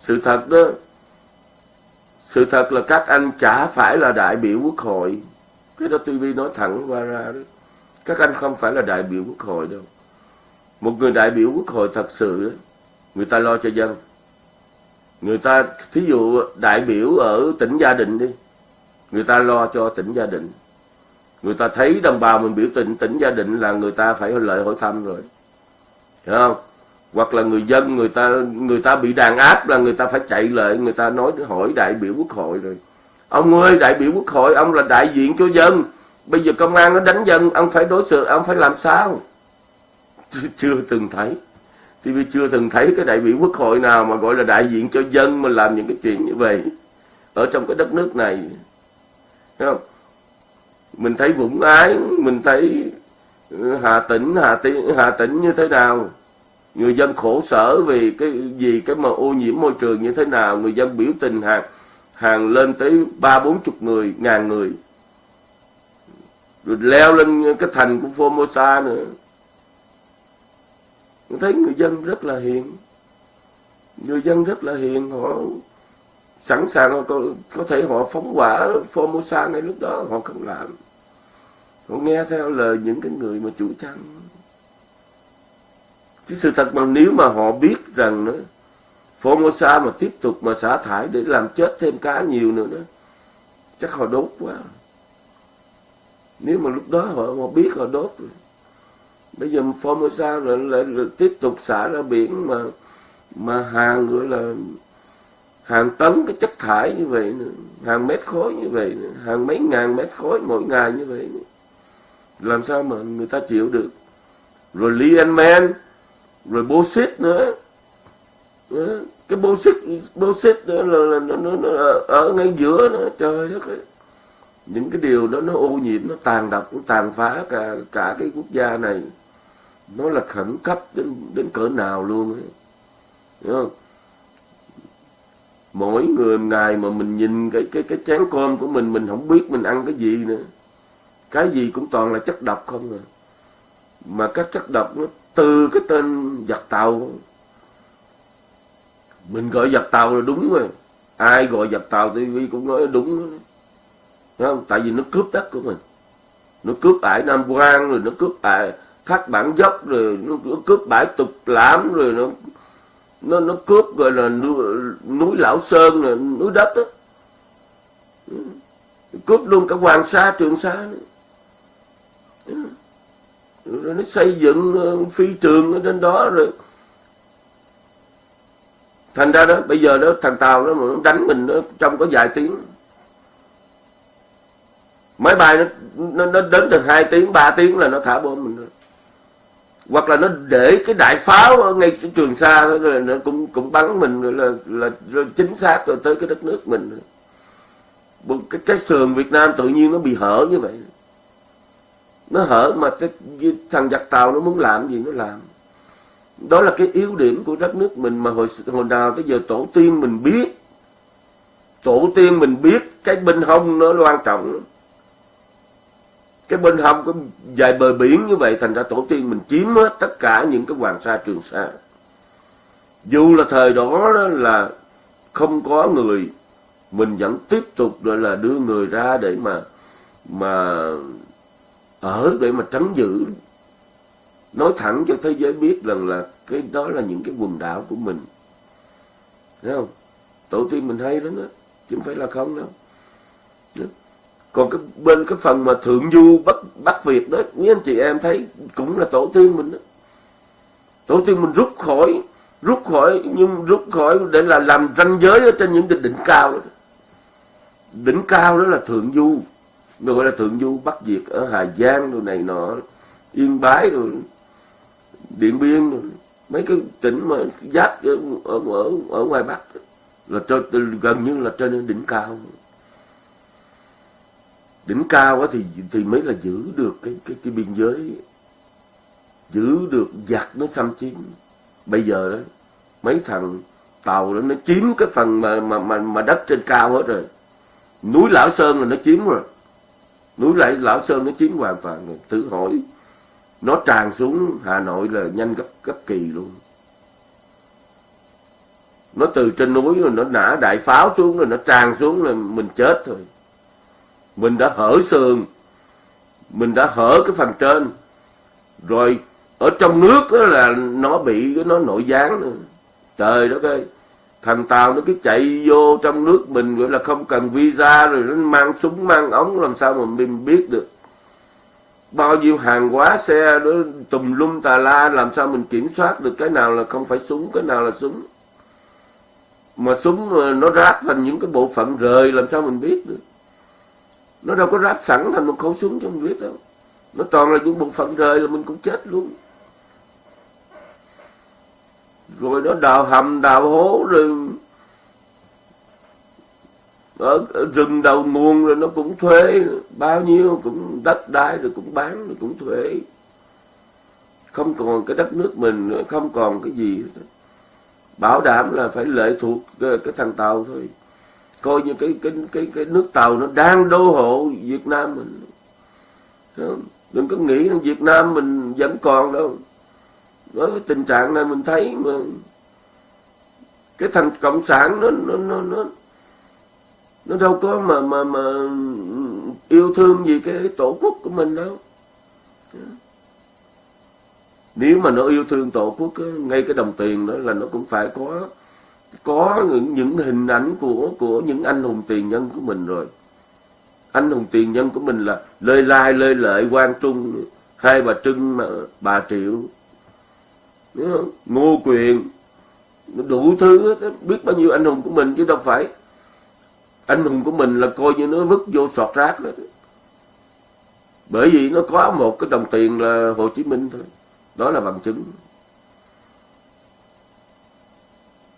sự thật đó sự thật là các anh chả phải là đại biểu quốc hội. Cái đó TV nói thẳng qua ra đó. Các anh không phải là đại biểu quốc hội đâu. Một người đại biểu quốc hội thật sự đó, người ta lo cho dân. Người ta thí dụ đại biểu ở tỉnh gia đình đi người ta lo cho tỉnh gia đình người ta thấy đồng bào mình biểu tình, tỉnh gia đình là người ta phải lợi hỏi thăm rồi. Hiểu không? Hoặc là người dân, người ta người ta bị đàn áp là người ta phải chạy lại người ta nói hỏi đại biểu quốc hội rồi. Ông ơi, đại biểu quốc hội, ông là đại diện cho dân. Bây giờ công an nó đánh dân, ông phải đối xử, ông phải làm sao? Chưa từng thấy. Thì vì chưa từng thấy cái đại biểu quốc hội nào mà gọi là đại diện cho dân mà làm những cái chuyện như vậy ở trong cái đất nước này. Đúng không? Mình thấy Vũng Ái mình thấy ừ, Hà Tĩnh Hà Tĩnh Hà Tĩnh như thế nào? Người dân khổ sở vì cái gì cái mà ô nhiễm môi trường như thế nào? Người dân biểu tình hàng hàng lên tới ba bốn chục người ngàn người. Rồi leo lên cái thành của Formosa nữa. Mình thấy người dân rất là hiền. Người dân rất là hiền họ sẵn sàng họ có, có thể họ phóng hỏa Formosa ngay lúc đó họ không làm họ nghe theo lời những cái người mà chủ trăng chứ sự thật mà nếu mà họ biết rằng nữa Formosa mà tiếp tục mà xả thải để làm chết thêm cá nhiều nữa đó chắc họ đốt quá. Nếu mà lúc đó họ, họ biết họ đốt rồi. Bây giờ Formosa lại, lại, lại tiếp tục xả ra biển mà mà hàng gọi là hàng tấn cái chất thải như vậy nữa, hàng mét khối như vậy nữa, hàng mấy ngàn mét khối mỗi ngày như vậy nữa làm sao mà người ta chịu được rồi Lianman rồi Bosit nữa ừ, cái Bosit Bosit nữa là, là nó, nó, nó ở ngay giữa nó trời đất ấy. những cái điều đó nó ô nhiễm nó tàn độc nó tàn phá cả cả cái quốc gia này nó là khẩn cấp đến đến cỡ nào luôn ấy. Hiểu không? mỗi người ngày mà mình nhìn cái cái cái chén cơm của mình mình không biết mình ăn cái gì nữa cái gì cũng toàn là chất độc không à. Mà các chất độc nó từ cái tên giặc tàu. Mình gọi giặc tàu là đúng rồi. Ai gọi giặc tàu tivi cũng nói đúng Đúng không? tại vì nó cướp đất của mình. Nó cướp ải Nam Quan rồi nó cướp ải thác bản dốc rồi nó cướp bãi tục lãm rồi nó nó nó cướp gọi là núi, núi lão sơn là núi đất đó cướp luôn cả hoàng sa trường sa nữa rồi nó xây dựng ờ, phi trường ở trên đó rồi. Thành ra đó bây giờ đó thằng tàu đó mà nó đánh mình đó, trong có vài tiếng. Máy bay nó nó, nó đến từ hai tiếng ba tiếng là nó thả bom mình rồi. Hoặc là nó để cái đại pháo ở ngay cái trường xa rồi nó cũng cũng bắn mình rồi là là, là chính xác rồi tới cái đất nước mình. Cái cái sườn Việt Nam tự nhiên nó bị hở như vậy nó hở mà cái thằng giặc tàu nó muốn làm gì nó làm. Đó là cái yếu điểm của đất nước mình mà hồi hồi nào tới giờ tổ tiên mình biết. Tổ tiên mình biết cái bên hông nó quan trọng cái bên hông có dài bờ biển như vậy thành ra tổ tiên mình chiếm hết tất cả những cái hoàng sa trường sa. Dù là thời đó, đó là không có người mình vẫn tiếp tục gọi là đưa người ra để mà mà ở để mà trấn giữ. Nói thẳng cho thế giới biết rằng là cái đó là những cái quần đảo của mình. Thấy không? Tổ tiên mình hay lắm đó chứ không phải là không đâu. Còn cái bên cái phần mà thượng du bắc bắc việt đó quý anh chị em thấy cũng là tổ tiên mình đó. Tổ tiên mình rút khỏi rút khỏi, nhưng rút khỏi để là làm ranh giới ở trên những cái đỉnh cao đó. Đỉnh cao đó là thượng du nó gọi là thượng du bắc việt ở hà giang đồ này nọ yên bái rồi điện biên rồi mấy cái tỉnh mà giáp ở ở ở, ở ngoài bắc là cho gần như là trên đỉnh cao. Đỉnh cao quá thì thì mới là giữ được cái cái cái biên giới giữ được giặc nó xâm chiếm. Bây giờ đó mấy thằng tàu đó nó chiếm cái phần mà mà mà, mà đất trên cao hết rồi. Núi lão sơn là nó chiếm rồi núi lại lão sơn nó chiếm hoàn toàn rồi hỏi nó tràn xuống hà nội là nhanh gấp gấp kỳ luôn. Nó từ trên núi rồi nó nã đại pháo xuống rồi nó tràn xuống là mình chết thôi mình đã hở sườn. Mình đã hở cái phần trên. Rồi ở trong nước đó là nó bị nó nội gián nữa. Trời đất ơi thằng tàu nó cứ chạy vô trong nước mình gọi là không cần visa rồi nó mang súng, mang ống, làm sao mà mình biết được? Bao nhiêu hàng hóa xe đó, tùm lum tà la, làm sao mình kiểm soát được cái nào là không phải súng, cái nào là súng? Mà súng nó ráp thành những cái bộ phận rời, làm sao mình biết được? Nó đâu có ráp sẵn thành một khẩu súng cho mình biết đâu. Nó toàn là những bộ phận rời là mình cũng chết luôn rồi nó đào hầm đào hố rồi ở, ở rừng đầu nguồn rồi nó cũng thuế bao nhiêu cũng đất đai rồi cũng bán rồi cũng thuế không còn cái đất nước mình nữa không còn cái gì bảo đảm là phải lệ thuộc cái, cái thằng tàu thôi. Coi như cái cái cái cái nước tàu nó đang đô hộ Việt Nam mình. Đừng có nghĩ rằng Việt Nam mình vẫn còn đâu với cái tình trạng này mình thấy mà cái thành cộng sản nó nó nó nó nó đâu có mà mà mà yêu thương gì cái tổ quốc của mình đâu. Nếu mà nó yêu thương tổ quốc ngay cái đồng tiền đó là nó cũng phải có có những, những hình ảnh của của những anh hùng tiền nhân của mình rồi. Anh hùng tiền nhân của mình là lê lai lê lợi quang trung hai bà trưng mà bà triệu ngô quyền. Đủ thứ biết bao nhiêu anh hùng của mình chứ đâu phải. Anh hùng của mình là coi như nó vứt vô sọt rác hết bởi vì nó có một cái đồng tiền là Hồ Chí Minh thôi. Đó là bằng chứng.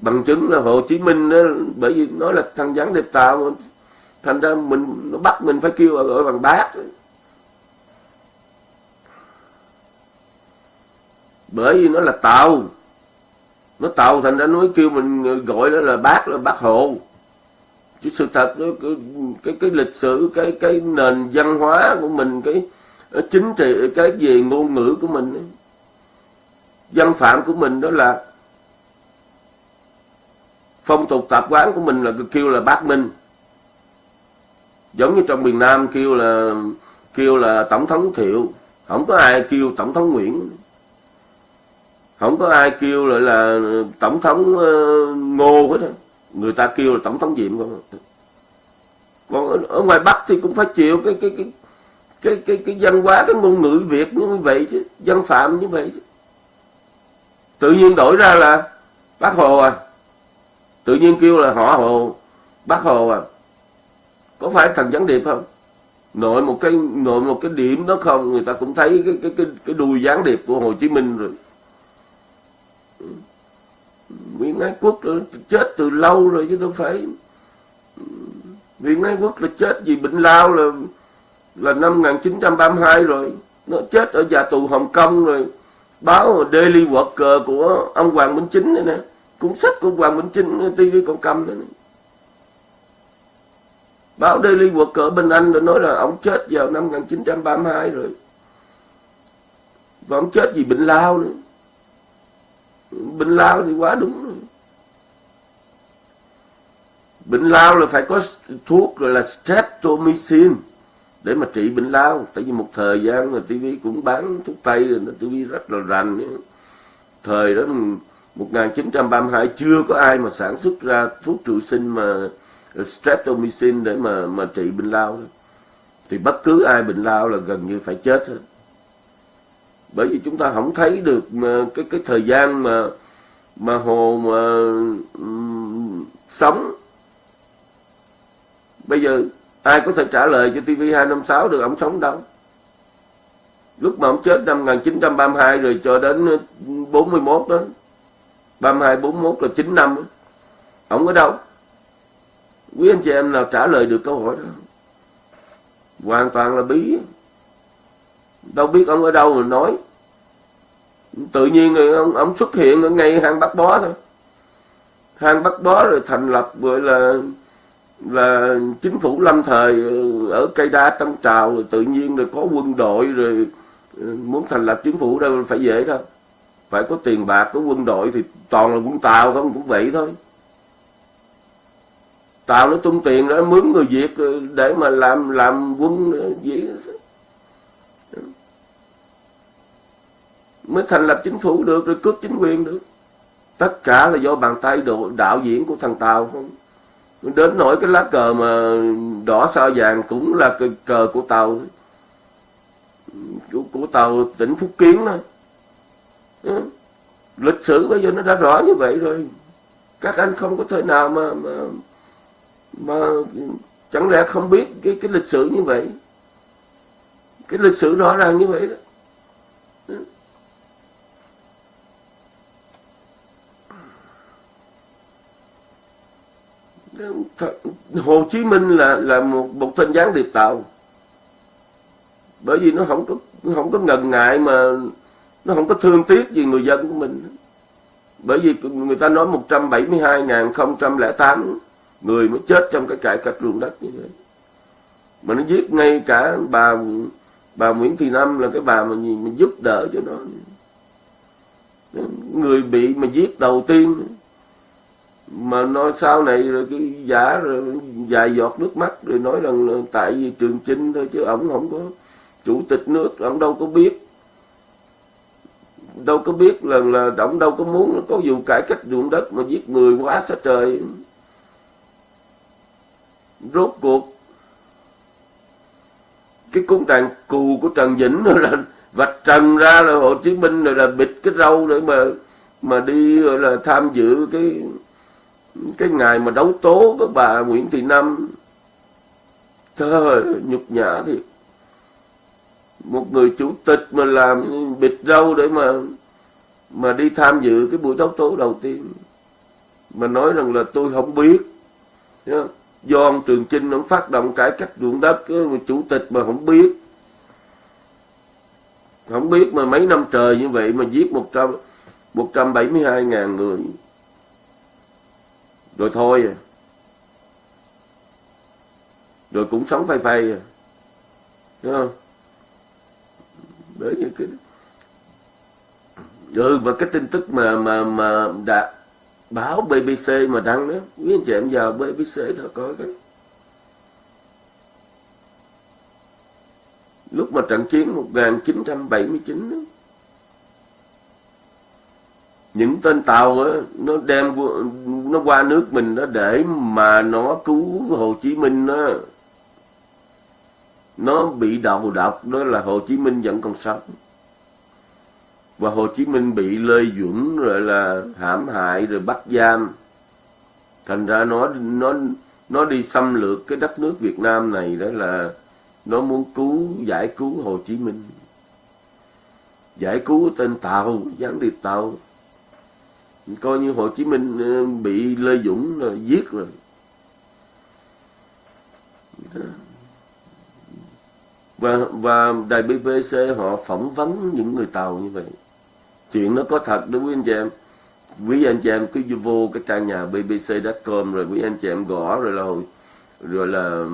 Bằng chứng là Hồ Chí Minh đó, bởi vì nó là thằng gián điệp tạo thành ra mình nó bắt mình phải kêu ở, ở bằng bác. Bởi vì nó là tàu. Nó tàu thành ra nó kêu mình gọi đó là bác là bác hồ. Chứ sự thật đó cái, cái cái lịch sử cái cái nền văn hóa của mình cái chính trị cái về ngôn ngữ của mình văn phạm của mình đó là phong tục tập quán của mình là kêu là bác minh. Giống như trong miền Nam kêu là kêu là tổng thống thiệu. Không có ai kêu tổng thống nguyễn không có ai kêu lại là tổng thống ờ, ngô hết người ta kêu là tổng thống diệm không còn ở, ngoài bắc thì cũng phải chịu cái cái cái cái cái cái văn hóa cái ngôn ngữ việt như vậy chứ văn phạm như vậy chứ. Tự nhiên đổi ra là bác hồ à. Tự nhiên kêu là họ hồ bác hồ à. Có phải thằng gián điệp không? Nội một cái nội một cái điểm đó không? Người ta cũng thấy cái cái cái cái đùi gián điệp của hồ chí minh rồi. Nguyễn Ái Quốc là chết từ lâu rồi chứ đâu phải. Nguyễn Ái Quốc là chết vì bệnh lao là là năm 1932 rồi. Nó chết ở nhà tù Hồng Kông rồi. Báo Daily Worker của ông Hoàng Minh Chính này nè. Cuốn sách của Hoàng Minh Chính TV còn cầm đó này. báo Daily Worker bên Anh đã nói là ông chết vào năm 1932 rồi. Và ông chết vì bệnh lao nữa. Bệnh lao thì quá đúng rồi bệnh lao là phải có thuốc gọi là streptomycin để mà trị bệnh lao. Tại vì một thời gian mà TV cũng bán thuốc tây rồi nó TV rất là rành. Thời đó 1932 chưa có ai mà sản xuất ra thuốc trụ sinh mà streptomycin để mà mà trị bệnh lao. Thì bất cứ ai bệnh lao là gần như phải chết hết. Bởi vì chúng ta không thấy được mà cái cái thời gian mà mà hồ mà um, sống bây giờ ai có thể trả lời cho TV 256 được ông sống đâu? Lúc mà ông chết năm 1932 rồi cho đến ờ, 41 đó. 32 41 là 9 năm ông ở đâu? Quý anh chị em nào trả lời được câu hỏi đó? Hoàn toàn là bí. Đâu biết ông ở đâu mà nói. Tự nhiên rồi ông, ông xuất hiện ở ngay hang bắt bó thôi. Hang bắt bó rồi thành lập gọi là là chính phủ lâm thời ừ, ở cây đa tân trào rồi tự nhiên rồi có quân đội rồi ừ, muốn thành lập chính phủ đâu phải dễ đâu. Phải có tiền bạc, có quân đội thì toàn là quân tàu không, cũng vậy thôi. Tàu nó tung tiền nó mướn người việt để mà làm làm quân ừ, gì mới thành lập chính phủ được, rồi cướp chính quyền được. Tất cả là do bàn tay độ đạo diễn của thằng tàu không? Đến nỗi cái lá cờ mà đỏ sao vàng cũng là cờ, cờ của tàu. Của, của tàu tỉnh phúc kiến đó ừ. lịch sử bây giờ nó đã rõ như vậy rồi. Các anh không có thể nào mà mà mà chẳng lẽ không biết cái cái lịch sử như vậy? Cái lịch sử rõ ràng như vậy đó. Hồ Chí Minh là là một một tên gián điệp tàu bởi vì nó không có không có ngần ngại mà nó không có thương tiếc gì người dân của mình. Bởi vì người ta nói 172.008 người mới chết trong cái trại cách ruộng đất như vậy mà nó giết ngay cả bà bà Nguyễn Thị Năm là cái bà mà, mình giúp đỡ cho nó. Người bị mà giết đầu tiên mà nói sau này rồi cái giả rồi dài giọt nước mắt rồi nói rằng là tại vì trường chinh thôi chứ ổng không có chủ tịch nước, ổng đâu có biết. Đâu có biết là là ổng đâu có muốn có vụ cải cách ruộng đất mà giết người quá xa trời. Rốt cuộc, cái cung đàn cù của Trần Vĩnh rồi là vạch trần ra là Hồ Chí Minh rồi là bịt cái râu để mà mà đi rồi là tham dự cái cái ngày mà đấu tố với bà Nguyễn Thị Năm trời nhục nhã thiệt một người chủ tịch mà làm bịt râu để mà mà đi tham dự cái buổi đấu tố đầu tiên. Mà nói rằng là tôi không biết. Do ông Trường Chinh ông phát động cải cách ruộng đất chủ tịch mà không biết. Không biết mà mấy năm trời như vậy mà giết một trăm một trăm bảy mươi hai ngàn người rồi thôi. Rồi cũng sống phai phai đúng không? Bởi vì cái ừ mà cái tin tức mà mà mà đã báo BBC mà đăng đó quý anh chị em vào BBC thôi coi cái lúc mà trận chiến 1979 đó, những tên tàu đó, nó đem nó qua nước mình nó để mà nó cứu Hồ Chí Minh đó nó bị đầu độc đó là Hồ Chí Minh vẫn còn sống. Và Hồ Chí Minh bị Lê Duẩn rồi là hãm hại rồi bắt giam. Thành ra nó nó nó đi xâm lược cái đất nước Việt Nam này đó là nó muốn cứu giải cứu Hồ Chí Minh. Giải cứu tên tàu gián điệp tàu coi như Hồ Chí Minh ờ, bị Lê Dũng rồi giết rồi. Và và đài BBC họ phỏng vấn những người tàu như vậy. Chuyện nó có thật đó, quý anh chị em. Quý anh chị em cứ vô cái trang nhà bbc.com rồi quý anh chị em gõ rồi là rồi là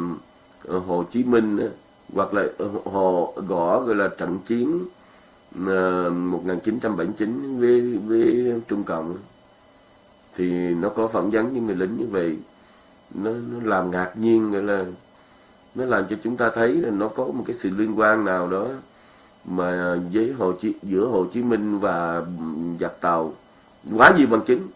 ờ, Hồ Chí Minh hoặc là hồ, gõ gọi là trận chiến Ờ, 1979 với với Trung Cộng. Thì nó có phỏng vấn những người lính như vậy nó, nó làm ngạc nhiên gọi là nó làm cho chúng ta thấy là nó có một cái sự liên quan nào đó mà với Hồ Chí, giữa Hồ Chí Minh và giặc tàu quá nhiều bằng chứng.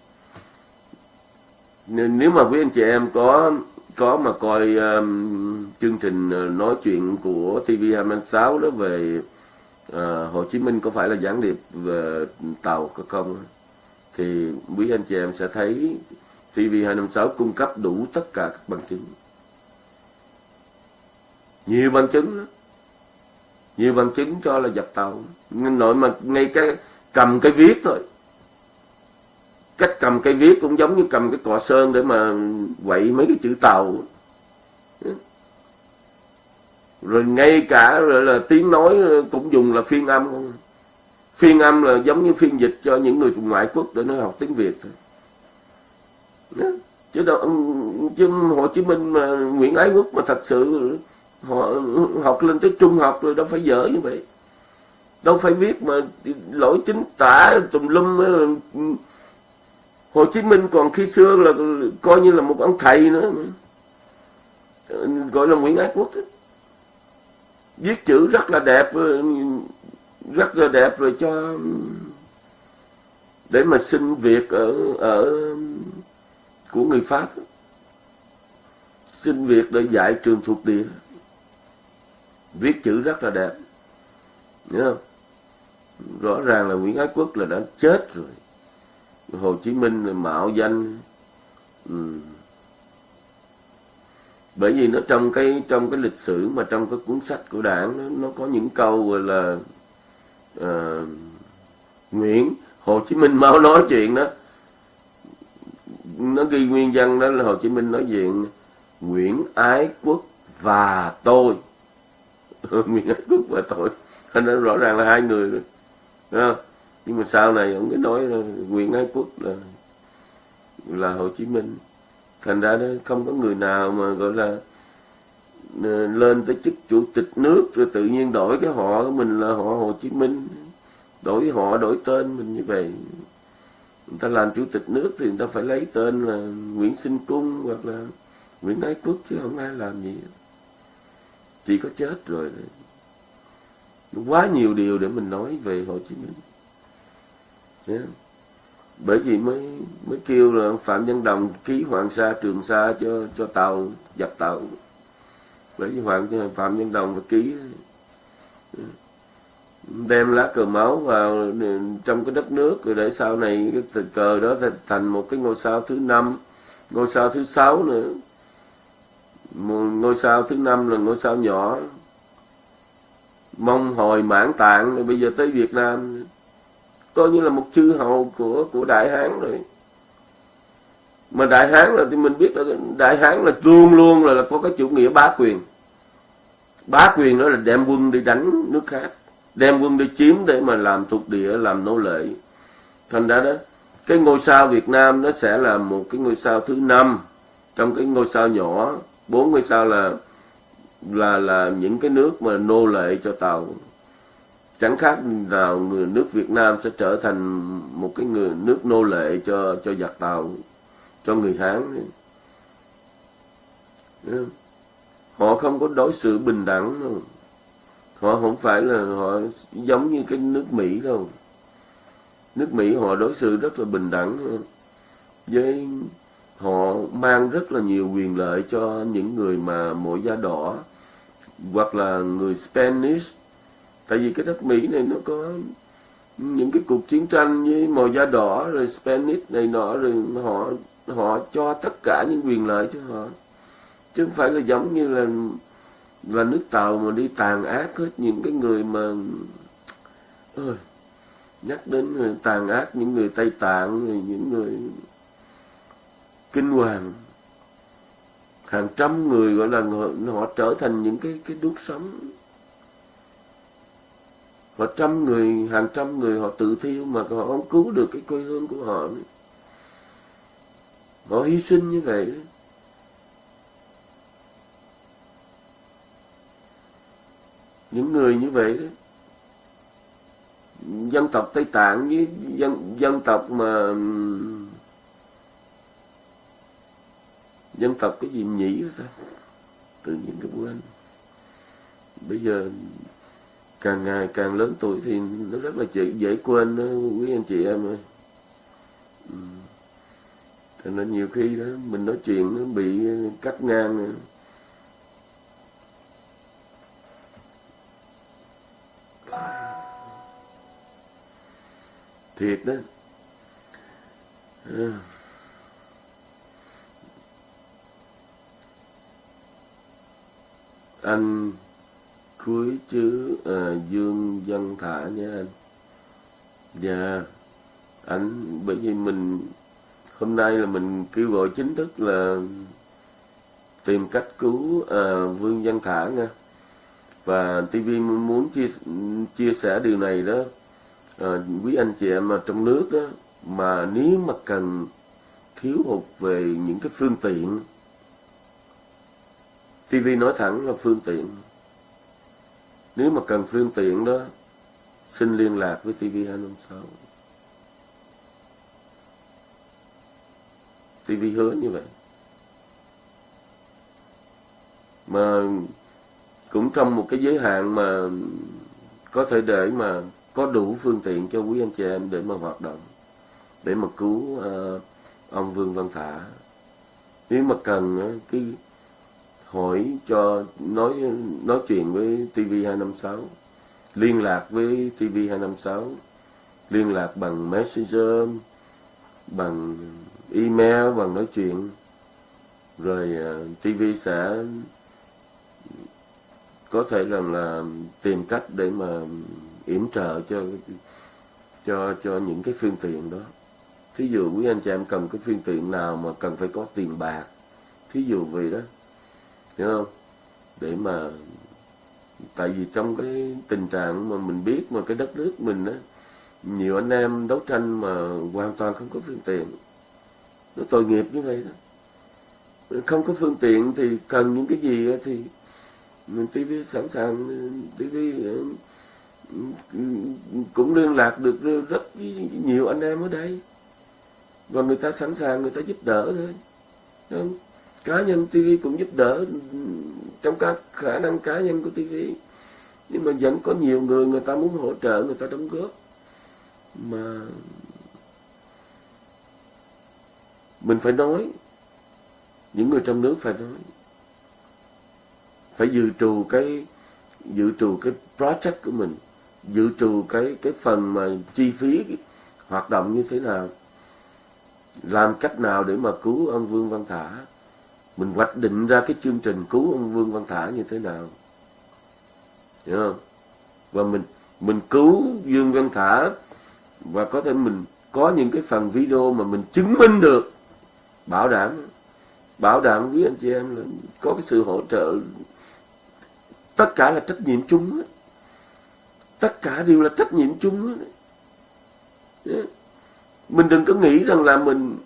Nên nếu mà quý anh chị em có có mà coi um, chương trình ờ, nói chuyện của TV26 đó về à, Hồ Chí Minh có phải là gián điệp về tàu không? Thì quý anh chị em sẽ thấy TV256 cung cấp đủ tất cả các bằng chứng. Nhiều bằng chứng đó. nhiều bằng chứng cho là dập tàu. Nội mà ngay cái cầm cái viết thôi. Cách cầm cây viết cũng giống như cầm cái cọ sơn để mà quậy mấy cái chữ tàu rồi ngay cả rồi là tiếng nói cũng dùng là phiên âm. Không phiên âm là giống như phiên dịch cho những người ngoại quốc để nó học tiếng việt thôi. Chứ đâu chứ hồ chí minh mà, nguyễn ái quốc mà thật sự họ học lên tới trung học rồi đâu phải dở như vậy. Đâu phải viết mà lỗi chính tả tùm lum Hồ Chí Minh còn khi xưa là coi như là một ông thầy nữa gọi là Nguyễn Ái Quốc đó viết chữ rất là đẹp rất là đẹp rồi cho, để mà xin việc ở ở của người Pháp. Xin việc để dạy trường thuộc địa. Viết chữ rất là đẹp. Nhớ không? Rõ ràng là Nguyễn Ái Quốc là đã chết rồi. Hồ Chí Minh mạo danh ừ bởi vì nó trong cái trong cái lịch sử mà trong cái cuốn sách của đảng nó, nó có những câu gọi là uh, Nguyễn Hồ Chí Minh mau nói chuyện đó. Nó ghi nguyên văn đó là Hồ Chí Minh nói chuyện Nguyễn Ái Quốc và tôi. Nguyễn Ái Quốc và tôi. Nó rõ ràng là hai người rồi. Nhưng mà sau này ông cứ nói là Nguyễn Ái Quốc là là Hồ Chí Minh thành ra đó không có người nào mà, gọi là lên tới chức chủ tịch nước rồi tự nhiên đổi cái họ của mình là họ Hồ Chí Minh. Đổi họ, đổi tên mình như vậy. Người ta làm chủ tịch nước thì người ta phải lấy tên là Nguyễn Sinh Cung hoặc là Nguyễn Ái Quốc chứ không ai làm gì. Chỉ có chết rồi. Quá nhiều điều để mình nói về Hồ Chí Minh. Yeah bởi vì mới mới kêu là Phạm Văn Đồng ký Hoàng Sa, Trường Sa cho cho tàu, dập tàu. Bởi vì Hoàng, Phạm Văn Đồng phải ký. Đem lá cờ máu vào trong cái đất nước, rồi để sau này cái cờ đó thành một cái ngôi sao thứ năm, ngôi sao thứ sáu nữa. Một ngôi sao thứ năm là ngôi sao nhỏ, mong hồi mãn tạng. Rồi bây giờ tới Việt Nam coi như là một chư hầu của của đại hán rồi. Mà đại hán là thì mình biết là đại hán là luôn luôn là, là có cái chủ nghĩa bá quyền. Bá quyền đó là đem quân đi đánh nước khác đem quân đi chiếm để mà làm thuộc địa làm nô lệ. Thành ra đó cái ngôi sao Việt Nam nó sẽ là một cái ngôi sao thứ năm trong cái ngôi sao nhỏ. Bốn ngôi sao là là là những cái nước mà nô lệ cho tàu chẳng khác nào người nước Việt Nam sẽ trở thành một cái người nước nô lệ cho cho giặc tàu, cho người Hán. Họ không có đối xử bình đẳng đâu. Họ không phải là họ giống như cái nước Mỹ đâu. Nước Mỹ họ đối xử rất là bình đẳng, với họ mang rất là nhiều quyền lợi cho những người mà mỗi da đỏ, hoặc là người Spanish tại vì cái đất Mỹ này nó có những cái cuộc chiến tranh với màu da đỏ rồi Spanish này nọ rồi họ họ cho tất cả những quyền lợi cho họ. Chứ không phải là giống như là là nước tàu mà đi tàn ác hết những cái người mà ơi nhắc đến người tàn ác những người tây tạng những người kinh hoàng. Hàng trăm người gọi là họ, họ trở thành những cái cái đuốc sống họ trăm người, hàng trăm người họ tự thiêu mà họ không cứu được cái quê hương của họ nữa. họ hy sinh như vậy những người như vậy đó, dân tộc Tây Tạng với dân dân tộc mà, dân tộc cái gì nhỉ ta? Tự nhiên cái quên. Bây giờ càng ngày càng lớn tuổi thì nó rất là dễ, dễ quên đó quý anh chị em ơi ừ. Nên nhiều khi đó mình nói chuyện nó bị ờ, cắt ngang nữa. thiệt đó à. anh cuối chữ à, dương dân thả nha anh. Dạ anh bởi vì mình hôm nay là mình kêu gọi chính thức là tìm cách cứu à, vương văn thả nha. Và TV muốn chia chia sẻ điều này đó à, quý anh chị em ở trong nước đó mà nếu mà cần thiếu hụt về những cái phương tiện TV nói thẳng là phương tiện nếu mà cần phương tiện đó xin liên lạc với TV256 TV hứa như vậy. Mà cũng trong một cái giới hạn mà có thể để mà có đủ phương tiện cho quý anh chị em để mà hoạt động để mà cứu uh, ông Vương Văn Thả. Nếu mà cần uh, cái hỏi cho nói nói chuyện với TV256 liên lạc với TV256 liên lạc bằng Messenger, bằng email, bằng nói chuyện. Rồi ờ, TV sẽ có thể rằng là tìm cách để mà yểm trợ cho cho cho những cái phương tiện đó. Thí dụ quý anh chị em cần cái phương tiện nào mà cần phải có tiền bạc, thí dụ vậy đó hiểu không? Để mà, tại vì trong cái tình trạng mà mình biết mà cái đất nước mình á, nhiều anh em đấu tranh mà hoàn toàn không có phương tiện. Nó tội nghiệp như vậy đó. Không có phương tiện thì cần những cái gì thì mình TV sẵn sàng TV ờ, cũng liên lạc được rất nhiều anh em ở đây. Và người ta sẵn sàng, người ta giúp đỡ thôi. Không? Cá nhân TV cũng giúp đỡ, trong các khả năng cá nhân của TV nhưng mà vẫn có nhiều người người ta muốn hỗ trợ, người ta đóng góp. Mà mình phải nói, những người trong nước phải nói. Phải dự trù cái, dự trù cái project của mình, dự trù cái cái phần mà chi phí hoạt động như thế nào, làm cách nào để mà cứu ông Vương Văn Thả mình hoạch định ra cái chương trình cứu ông Vương Văn Thả như thế nào. Hiểu không? Và mình mình cứu Dương Văn Thả và có thể mình có những cái phần video mà mình chứng minh được, bảo đảm bảo đảm với anh chị em là có cái sự hỗ trợ. Tất cả là trách nhiệm chung tất cả đều là trách nhiệm chung mình đừng có nghĩ rằng là mình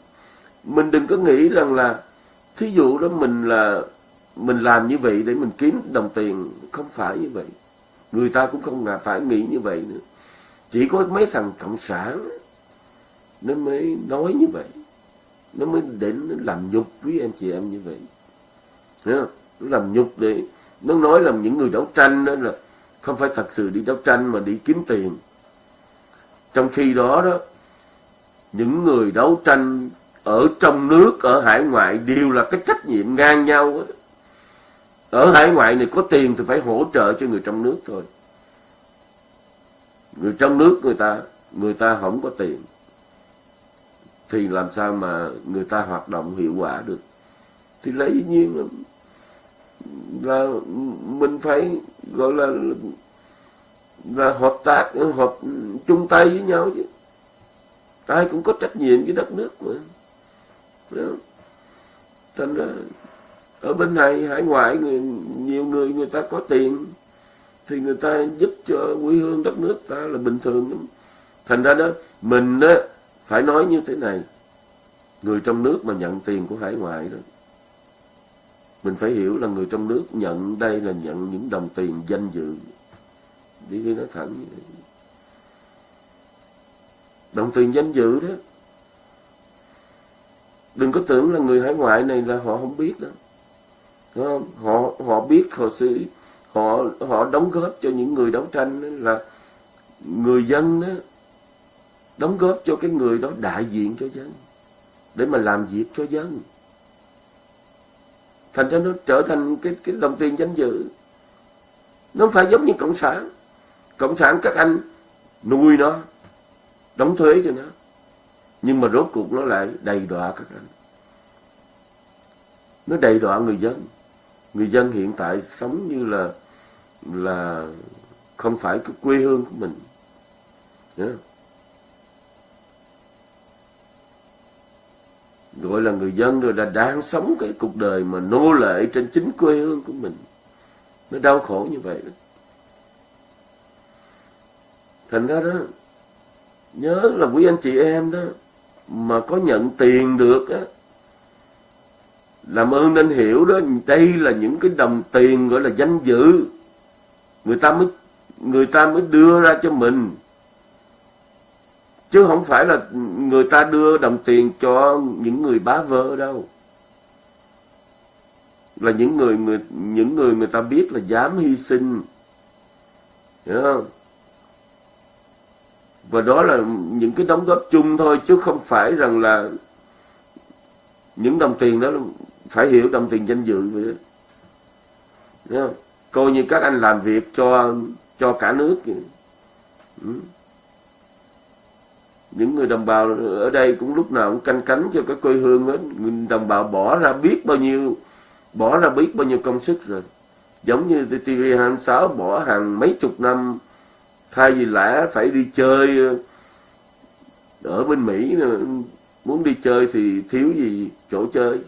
mình đừng có nghĩ rằng là thí dụ đó mình là, mình làm như vậy để mình kiếm đồng tiền, không phải như vậy. Người ta cũng không là phải nghĩ như vậy nữa. Chỉ có mấy thằng cộng sản nó mới nói như vậy. Nó mới đến nó làm nhục quý em chị em như vậy. Thấy không? nó làm nhục để nó nói là những người đấu tranh đó là không phải thật sự đi đấu tranh mà đi kiếm tiền. Trong khi đó đó, những người đấu tranh ở trong nước ở hải ngoại đều là cái trách nhiệm ngang nhau đó. ở hải ngoại này có tiền thì phải hỗ trợ cho người trong nước thôi. Người trong nước người ta người ta không có tiền. Thì làm sao mà người ta hoạt động hiệu quả được? Thì lấy nhiên là, là mình phải gọi là là hợp tác hợp chung tay với nhau chứ. Ai cũng có trách nhiệm với đất nước mà thành ra ở bên này hải ngoại người, nhiều người người ta có tiền thì người ta giúp cho quê hương đất nước ta là bình thường lắm. Thành ra đó mình đó phải nói như thế này người trong nước mà nhận tiền của hải ngoại đó mình phải hiểu là người trong nước nhận đây là nhận những đồng tiền danh dự. Đi đi nói thẳng như vậy. Đồng tiền danh dự đó đừng có tưởng là người hải ngoại này là họ không biết đó. Đúng không? họ họ biết, họ xử, họ họ đóng góp cho những người đấu tranh đó là người dân đó, đóng góp cho cái người đó đại diện cho dân, để mà làm việc cho dân. Thành ra nó trở thành cái cái đồng tiền danh dự. Nó không phải giống như cộng sản. Cộng sản các anh nuôi nó, đóng thuế cho nó nhưng mà rốt cuộc nó lại đầy đọa các anh. Nó đầy đọa người dân. Người dân hiện tại sống như là là không phải cái quê hương của mình. Yeah. gọi là người dân rồi là đang sống cái cuộc đời mà nô lệ trên chính quê hương của mình. Nó đau khổ như vậy đó. Thành ra đó, nhớ là quý anh chị em đó mà có nhận tiền được á, làm ơn nên hiểu đó, đây là những cái đồng tiền gọi là danh dự. Người ta mới, người ta mới đưa ra cho mình. Chứ không phải là người ta đưa đồng tiền cho những người bá vơ đâu. Là những người người, những người người ta biết là dám hy sinh. Hiểu không? Và đó là những cái đóng góp chung thôi, chứ không phải rằng là những đồng tiền đó phải hiểu đồng tiền danh dự vậy đó. Không? coi như các anh làm việc cho cho cả nước. Ừ. những người đồng bào ở đây cũng lúc nào cũng canh cánh cho cái quê hương đó người đồng bào bỏ ra biết bao nhiêu, bỏ ra biết bao nhiêu công sức rồi giống như TV26 bỏ hàng mấy chục năm thay vì lẽ phải đi chơi ờ, ở bên Mỹ muốn đi chơi thì thiếu gì chỗ chơi.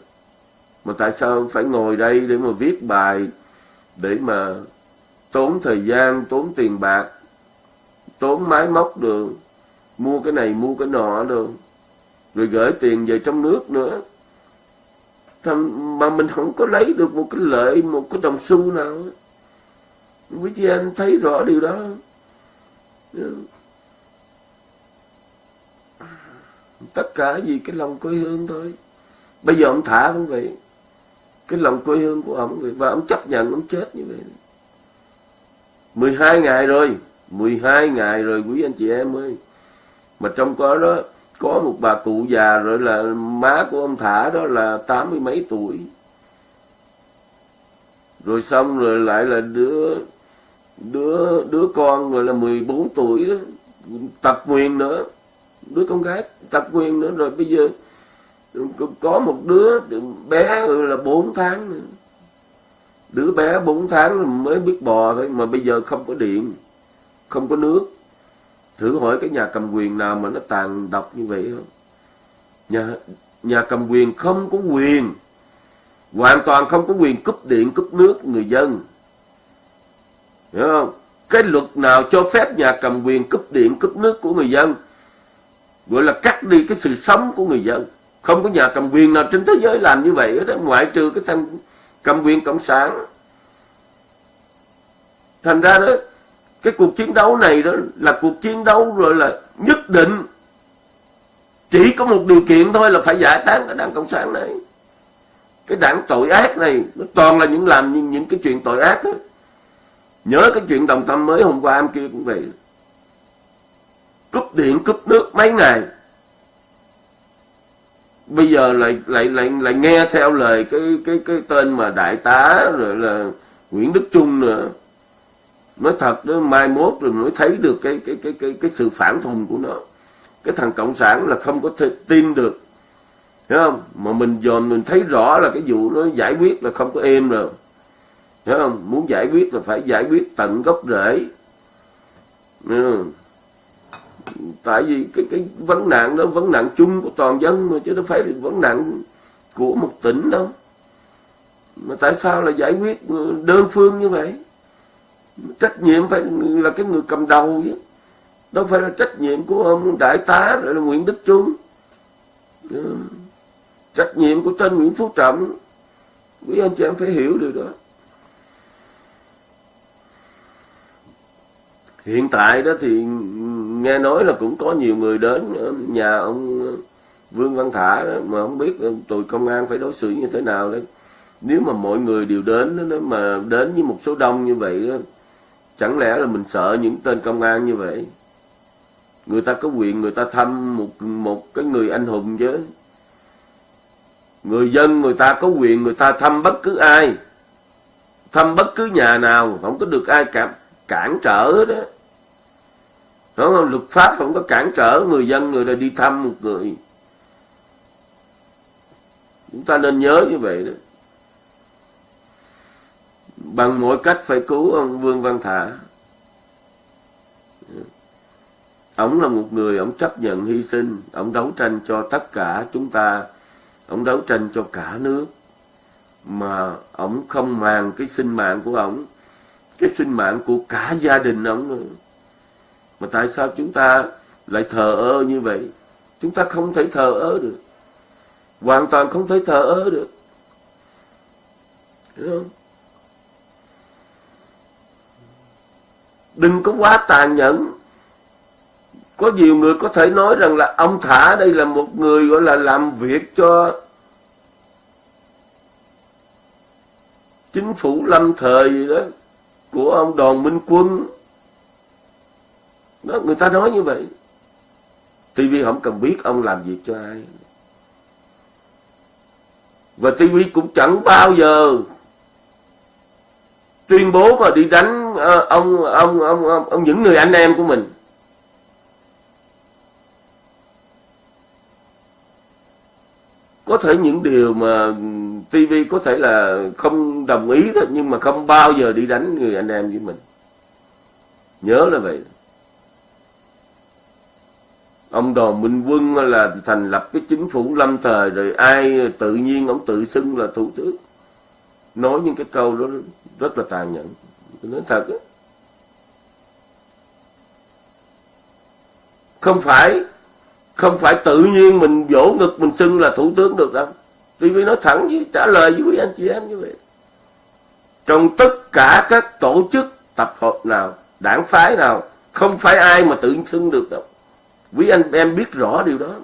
Mà tại sao phải ngồi đây để mà viết bài, để mà tốn thời gian, tốn tiền bạc, tốn máy móc được, mua cái này, mua cái nọ được, rồi gửi tiền về trong nước nữa. Mà mình không có lấy được một cái lợi, một cái đồng xu nào. Quý chị anh thấy rõ điều đó. Ừ. tất cả vì cái lòng quê hương thôi. Bây giờ ông thả cũng vậy. Cái lòng quê hương của ông vậy. Và ông chấp nhận ông chết như vậy. 12 ngày rồi. 12 ngày rồi, quý anh chị em ơi. Mà trong có đó, có một bà cụ già rồi là má của ông thả đó là tám mươi mấy tuổi. Rồi xong rồi lại là đứa đứa đứa con rồi là 14 tuổi đó, tập quyền nữa, đứa con gái tập quyền nữa. Rồi bây giờ có một đứa bé rồi là 4 tháng nữa. Đứa bé 4 tháng mới biết bò thôi, mà bây giờ không có điện, không có nước. Thử hỏi cái nhà cầm quyền nào mà nó tàn độc như vậy không? Nhà nhà cầm quyền không có quyền, hoàn toàn không có quyền cúp điện, cúp nước người dân hiểu không? Cái luật nào cho phép nhà cầm quyền cúp điện cúp nước của người dân? Gọi là cắt đi cái sự sống của người dân. Không có nhà cầm quyền nào trên thế giới làm như vậy. Đó ngoại trừ cái thằng cầm quyền cộng sản. Thành ra đó cái cuộc chiến đấu này đó là cuộc chiến đấu rồi là nhất định. Chỉ có một điều kiện thôi là phải giải tán cái đảng cộng sản này. Cái đảng tội ác này nó toàn là những làm những, những cái chuyện tội ác thôi nhớ cái chuyện đồng tâm mới hôm qua em kia cũng vậy. Cúp điện, cúp nước mấy ngày. Bây giờ lại lại lại lại nghe theo lời cái cái cái tên mà đại tá, rồi là Nguyễn Đức Trung nữa. Nói thật đó, mai mốt rồi mới thấy được cái cái cái cái cái sự phản thùng của nó. Cái thằng cộng sản là không có thể tin được. Thấy không? Mà mình dòm mình thấy rõ là cái vụ nó giải quyết là không có êm rồi hiểu không? Muốn giải quyết là phải giải quyết tận gốc rễ. Tại vì cái cái vấn nạn đó, vấn nạn chung của toàn dân mà, chứ đâu phải là vấn nạn của một tỉnh đâu. Mà tại sao là giải quyết ờ, đơn phương như vậy? Trách nhiệm phải là cái người cầm đầu chứ. Đâu phải là trách nhiệm của ờ, ông đại tá rồi là Nguyễn Đức Trung. Ừ. trách nhiệm của tên Nguyễn Phú Trọng. Quý anh chị em phải hiểu điều đó. Hiện tại đó thì nghe nói là cũng có nhiều người đến nhà ông Vương Văn Thả đó, mà không biết tụi công an phải đối xử như thế nào đấy nếu mà mọi người đều đến đó, mà đến với một số đông như vậy đó, Chẳng lẽ là mình sợ những tên công an như vậy? Người ta có quyền người ta thăm một một cái người anh hùng chứ. Người dân người ta có quyền người ta thăm bất cứ ai. Thăm bất cứ nhà nào, không có được ai cản, cản trở đó. Đúng không? Luật pháp không có cản trở người dân người ta đi thăm một người. Chúng ta nên nhớ như vậy đó bằng mọi cách phải cứu ông Vương Văn Thả. Ông là một người, ông chấp nhận hy sinh, ông đấu tranh cho tất cả chúng ta, ông đấu tranh cho cả nước. Mà ông không màng cái sinh mạng của ông, cái sinh mạng của cả gia đình ông nữa. Mà tại sao chúng ta lại thờ ơ như vậy? Chúng ta không thể thờ ơ được. Hoàn toàn không thể thờ ơ được. Hiểu không? đừng có quá tàn nhẫn có nhiều người có thể nói rằng là ông thả đây là một người gọi là làm việc cho chính phủ lâm thời gì đó của ông đoàn minh quân đó người ta nói như vậy. TV không cần biết ông làm việc cho ai. Và TV cũng chẳng bao giờ tuyên bố mà đi đánh ờ, ông ông ông ông, ông những người anh em của mình. Có thể những điều mà TV có thể là không đồng ý thôi nhưng mà không bao giờ đi đánh người anh em với mình. Nhớ là vậy ông đoàn minh quân là thành lập cái chính phủ lâm thời, rồi ai tự nhiên ông tự xưng là thủ tướng. Nói những cái câu đó rất là tàn nhẫn. Tôi nói thật đó. không phải không phải tự nhiên mình vỗ ngực mình xưng là thủ tướng được đâu. TV nói thẳng với, trả lời với quý anh chị em như vậy. Trong tất cả các tổ chức tập hợp nào, đảng phái nào, không phải ai mà tự xưng được đâu quý anh, em biết rõ điều đó.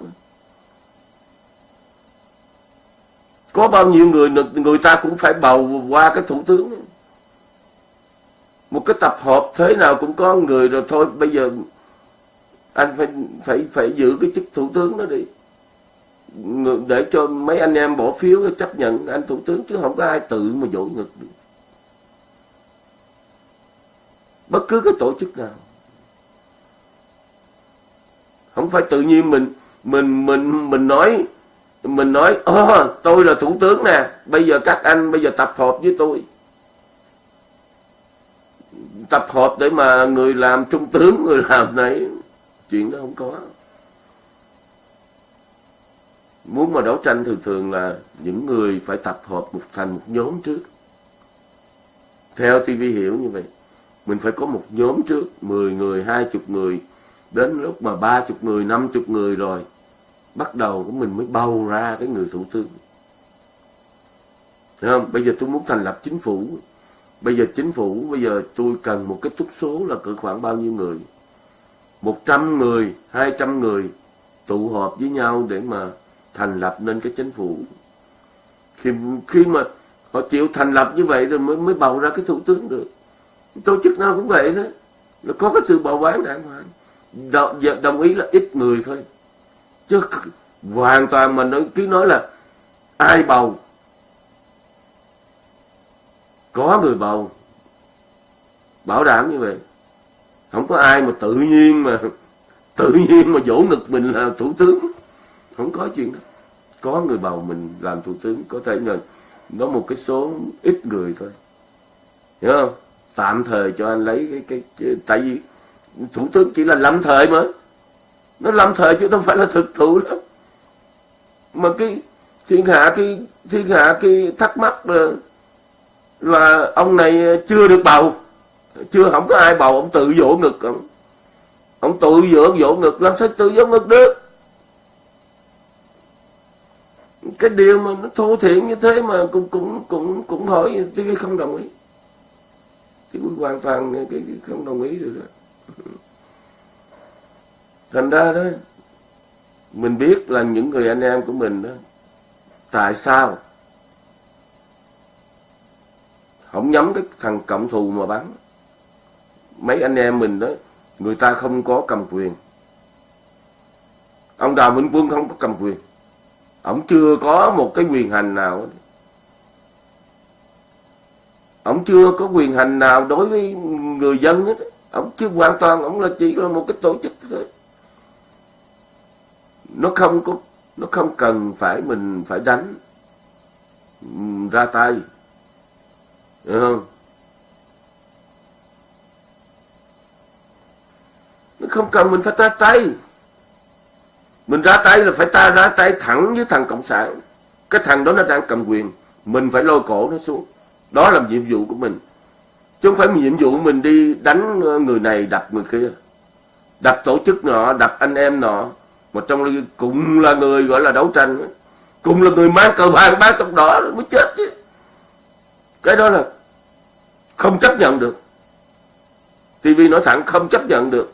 Có bao nhiêu người người ta cũng phải bầu qua cái thủ tướng. Một cái tập hợp thế nào cũng có người rồi thôi, bây giờ anh phải phải phải giữ cái chức thủ tướng đó đi. Để cho mấy anh em bỏ phiếu chấp nhận anh thủ tướng, chứ không có ai tự mà dỗ ngực được. Bất cứ cái tổ chức nào không phải tự nhiên mình mình mình mình nói mình nói oh, tôi là thủ tướng nè bây giờ các anh bây giờ tập hợp với tôi. Tập hợp để mà người làm trung tướng người làm này chuyện đó không có. Muốn mà đấu tranh thường thường là những người phải tập hợp một thành một nhóm trước. Theo TV hiểu như vậy mình phải có một nhóm trước 10 người, 20 người đến lúc mà 30 người, 50 người rồi bắt đầu của mình mới bầu ra cái người thủ tướng. Thấy không? Bây giờ tôi muốn thành lập chính phủ. Bây giờ chính phủ Bây giờ tôi cần một cái túc số là cỡ khoảng bao nhiêu người? 100 người 200 người Tụ họp với nhau để mà Thành lập nên cái chính phủ. Khi, khi mà Họ chịu thành lập như vậy rồi mới mới bầu ra cái thủ tướng được. Tổ chức nào cũng vậy thôi. Là có cái sự bầu bán đàng hoàng đồng, đồng ý là ít người thôi. Chứ hoàn toàn mà nói cứ nói là ai bầu? Có người bầu. Bảo đảm như vậy. Không có ai mà tự nhiên mà tự nhiên mà vỗ ngực mình là thủ tướng. Không có chuyện đó. Có người bầu mình làm thủ tướng có thể là nó một cái số ít người thôi. Hiểu không? Tạm thời cho anh lấy cái cái, cái tại vì thủ tướng chỉ là lâm thời mà. Nó lâm thời chứ không phải là thực thụ đó mà cái thiên hạ cái thiên hạ cái thắc mắc là là ông này chưa được bầu. Chưa không có ai bầu ông tự vỗ ngực. Ông ông tự vỗ vỗ ngực làm sao tự vỗ ngực được? Cái điều mà nó thô thiện như thế mà cũng cũng cũng cũng hỏi TV không đồng ý. Thì hoàn toàn cái, cái không đồng ý được đó thành ra đó, mình biết là những người anh em của mình đó, tại sao không nhắm cái thằng cộng thù mà bắn? Mấy anh em mình đó, người ta không có cầm quyền. Ông đào minh quân không có cầm quyền. Ông chưa có một cái quyền hành nào ông chưa có quyền hành nào đối với người dân hết. Ông chưa hoàn toàn, ông là chỉ là một cái tổ chức thôi nó không có, nó không cần phải mình phải đánh ra tay. Hiểu không? Nó không cần mình phải ra tay. Mình ra tay là phải ta ra tay thẳng với thằng cộng sản. Cái thằng đó nó đang cầm quyền. Mình phải lôi cổ nó xuống. Đó là nhiệm vụ của mình. Chứ không phải nhiệm vụ mình đi đánh người này, đập người kia. Đập tổ chức nọ, đập anh em nọ mà trong cũng là người gọi là đấu tranh cũng là người mang cờ vàng mang sọc đỏ mới chết chứ. Cái đó là không chấp nhận được. TV nói thẳng, không chấp nhận được.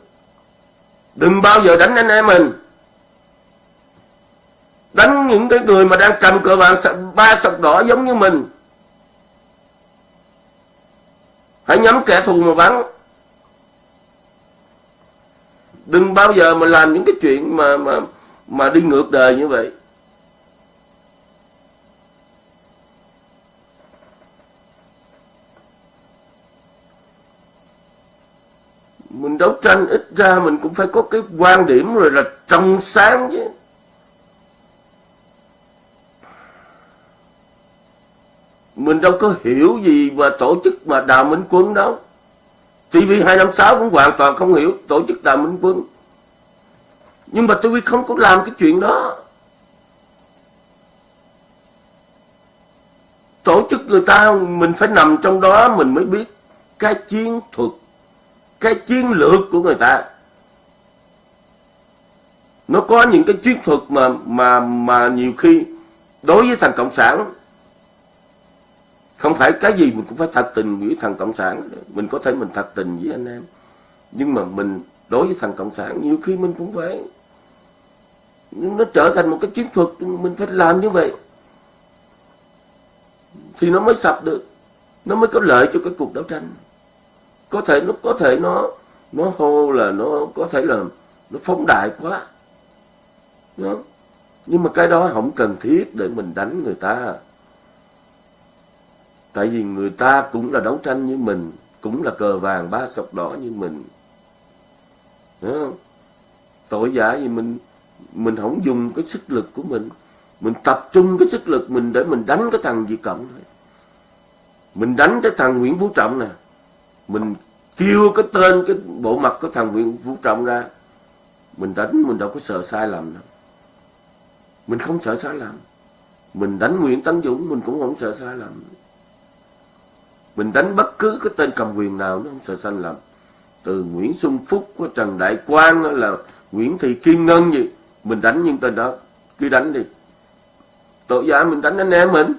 Đừng bao giờ đánh anh em mình. Đánh những cái người mà đang cầm cờ vàng ba sọc đỏ giống như mình. Hãy nhắm kẻ thù mà bắn đừng bao giờ mà làm những cái chuyện mà mà mà đi ngược đời như vậy. Mình đấu tranh ít ra mình cũng phải có cái quan điểm rồi là trong sáng chứ. Mình đâu có hiểu gì mà tổ chức mà đào minh quân đâu. TV256 cũng hoàn toàn không hiểu tổ chức đào minh quân. Nhưng mà TV không có làm cái chuyện đó. Tổ chức người ta, mình phải nằm trong đó, mình mới biết cái chiến thuật, cái chiến lược của người ta. Nó có những cái chiến thuật mà mà mà nhiều khi đối với thằng cộng sản không phải cái gì mình cũng phải thật tình với thằng cộng sản. Mình có thể mình thật tình với anh em. Nhưng mà mình đối với thằng cộng sản, nhiều khi mình cũng phải nó trở thành một cái chiến thuật, mình phải làm như vậy. Thì nó mới sập được. Nó mới có lợi cho cái cuộc đấu tranh. Có thể nó có thể nó nó hô là nó có thể là nó phóng đại quá. Đó. nhưng mà cái đó không cần thiết để mình đánh người ta tại vì người ta cũng là đấu tranh như mình, cũng là cờ vàng ba sọc đỏ như mình. Không? tội giả gì mình mình không dùng cái sức lực của mình. Mình tập trung cái sức lực mình để mình đánh cái thằng Việt Cộng thôi. Mình đánh cái thằng Nguyễn Phú Trọng nè. Mình kêu cái tên, cái bộ mặt của thằng Nguyễn Phú Trọng ra. Mình đánh, mình đâu có sợ sai lầm đâu. Mình không sợ sai lầm. Mình đánh Nguyễn Tấn Dũng, mình cũng không sợ sai lầm mình đánh bất cứ cái tên cầm quyền nào nó không sợ sai lầm. Từ Nguyễn Xuân Phúc của Trần Đại Quang là Nguyễn Thị Kim Ngân gì, mình đánh những tên đó. Cứ đánh đi. Tội giả mình đánh anh em mình.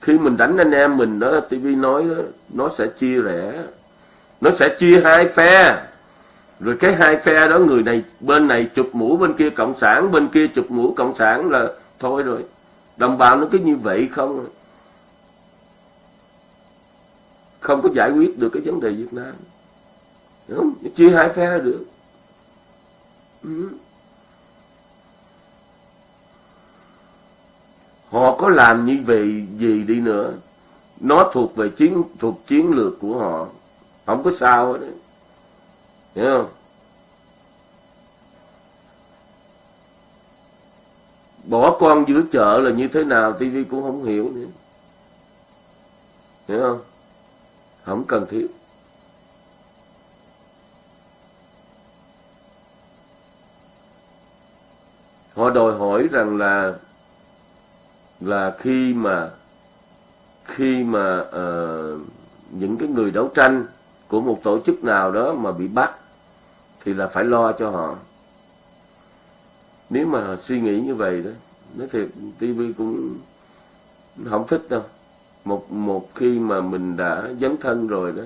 Khi mình đánh anh em mình đó TV nói đó, nó sẽ chia rẽ. Nó sẽ chia hai phe. Rồi cái hai phe đó, người này bên này chụp mũ, bên kia cộng sản, bên kia chụp mũ cộng sản là thôi rồi. Đồng bào nó cứ như vậy không? Không có giải quyết được cái vấn đề Việt Nam. Đúng không? chia hai phe là được. Ừ. họ có làm như vậy gì đi nữa, nó thuộc về chiến, thuộc chiến lược của họ. Không có sao hết hiểu không? Bỏ con giữa chợ là như thế nào tivi cũng không hiểu nữa. Hiểu không? Không cần thiết. Họ đòi hỏi rằng là là khi mà khi mà uh, những cái người đấu tranh của một tổ chức nào đó mà bị bắt thì là phải lo cho họ. Nếu mà suy nghĩ như vậy đó nói thiệt TV cũng không thích đâu một một khi mà mình đã dấn thân rồi đó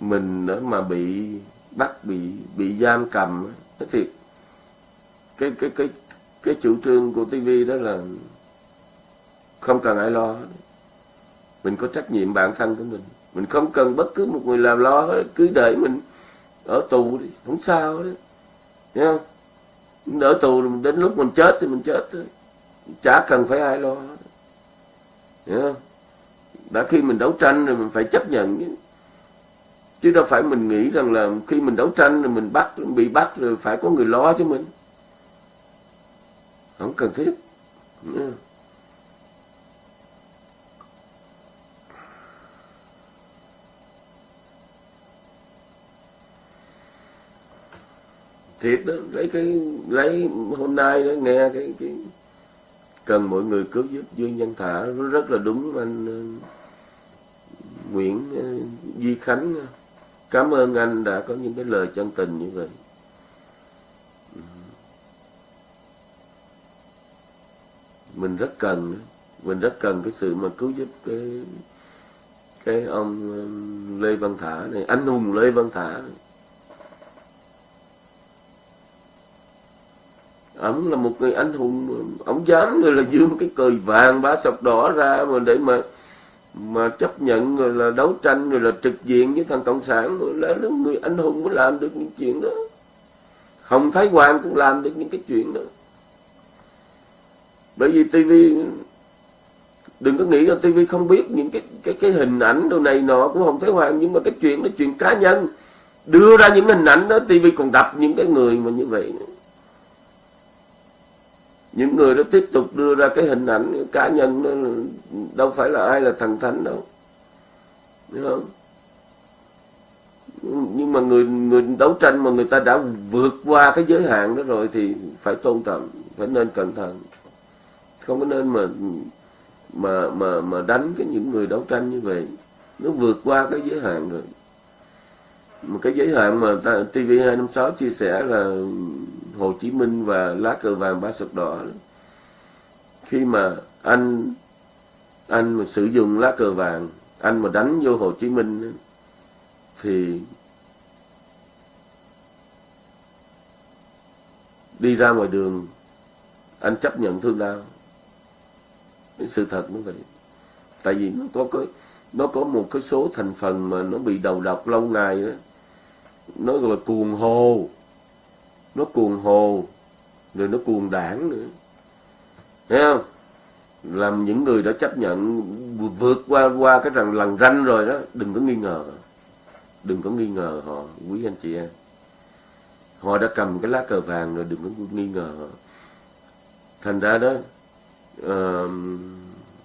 mình đó mà bị bắt bị bị giam cầm đó, thì cái cái cái cái chủ trương của TV đó là không cần ai lo mình có trách nhiệm bản thân của mình. Mình không cần bất cứ một người làm lo hết cứ để mình ở tù đi không sao đấy Thấy không? Ở tù đến lúc mình chết thì mình chết thôi. Chả cần phải ai lo hết. Hiểu không? Đã khi mình đấu tranh rồi mình phải chấp nhận chứ. Chứ đâu phải mình nghĩ rằng là khi mình đấu tranh rồi mình bắt, bị bắt rồi phải có người lo cho mình. Không cần thiết. Thiệt đó, lấy cái, lấy hôm nay đó nghe cái cái cần mọi người cứu giúp dương nhân thả, nó rất là đúng anh Nguyễn ờ, Duy Khánh. Cảm ơn anh đã có những cái lời chân tình như vậy. Ừ. Mình rất cần, mình rất cần cái sự mà cứu giúp cái cái ông ờ, Lê Văn Thả này, anh hùng Lê Văn Thả. Này. ông là một người anh hùng, ông dám rồi là dương cái cờ vàng ba sọc đỏ ra mà để mà mà chấp nhận rồi là đấu tranh rồi là trực diện với thằng cộng sản rồi là người anh hùng mới làm được những chuyện đó. Hồng thái hoàng cũng làm được những cái chuyện đó. Bởi vì tivi đừng có nghĩ là tivi không biết những cái cái cái hình ảnh đồ này nọ của hồng thái hoàng, nhưng mà cái chuyện đó, chuyện cá nhân. Đưa ra những hình ảnh đó tivi còn đập những cái người mà như vậy nữa những người đó tiếp tục đưa ra cái hình ảnh cá nhân đó đâu phải là ai là thần thánh đâu. Đúng không? Nhưng mà người người đấu tranh mà người ta đã vượt qua cái giới hạn đó rồi thì phải tôn trọng phải nên cẩn thận. Không có nên mà mà mà mà đánh cái những người đấu tranh như vậy. Nó vượt qua cái giới hạn rồi. Mà cái giới hạn mà ta, TV256 chia sẻ là Hồ Chí Minh và lá cờ vàng ba sọc đỏ khi mà anh anh mà sử dụng lá cờ vàng, anh mà đánh vô Hồ Chí Minh thì đi ra ngoài đường, anh chấp nhận thương đau. Cái sự thật như vậy. Tại vì nó có cái, nó có một cái số thành phần mà nó bị đầu độc lâu ngày đó. Nó gọi là cuồng hồ nó cuồng hồ rồi nó cuồng đảng nữa. Thấy không? Làm những người đã chấp nhận vượt qua qua cái rằng lần ranh rồi đó đừng có nghi ngờ. Đừng có nghi ngờ họ quý anh chị em. Họ đã cầm cái lá cờ vàng rồi đừng có nghi ngờ họ. Thành ra đó uh,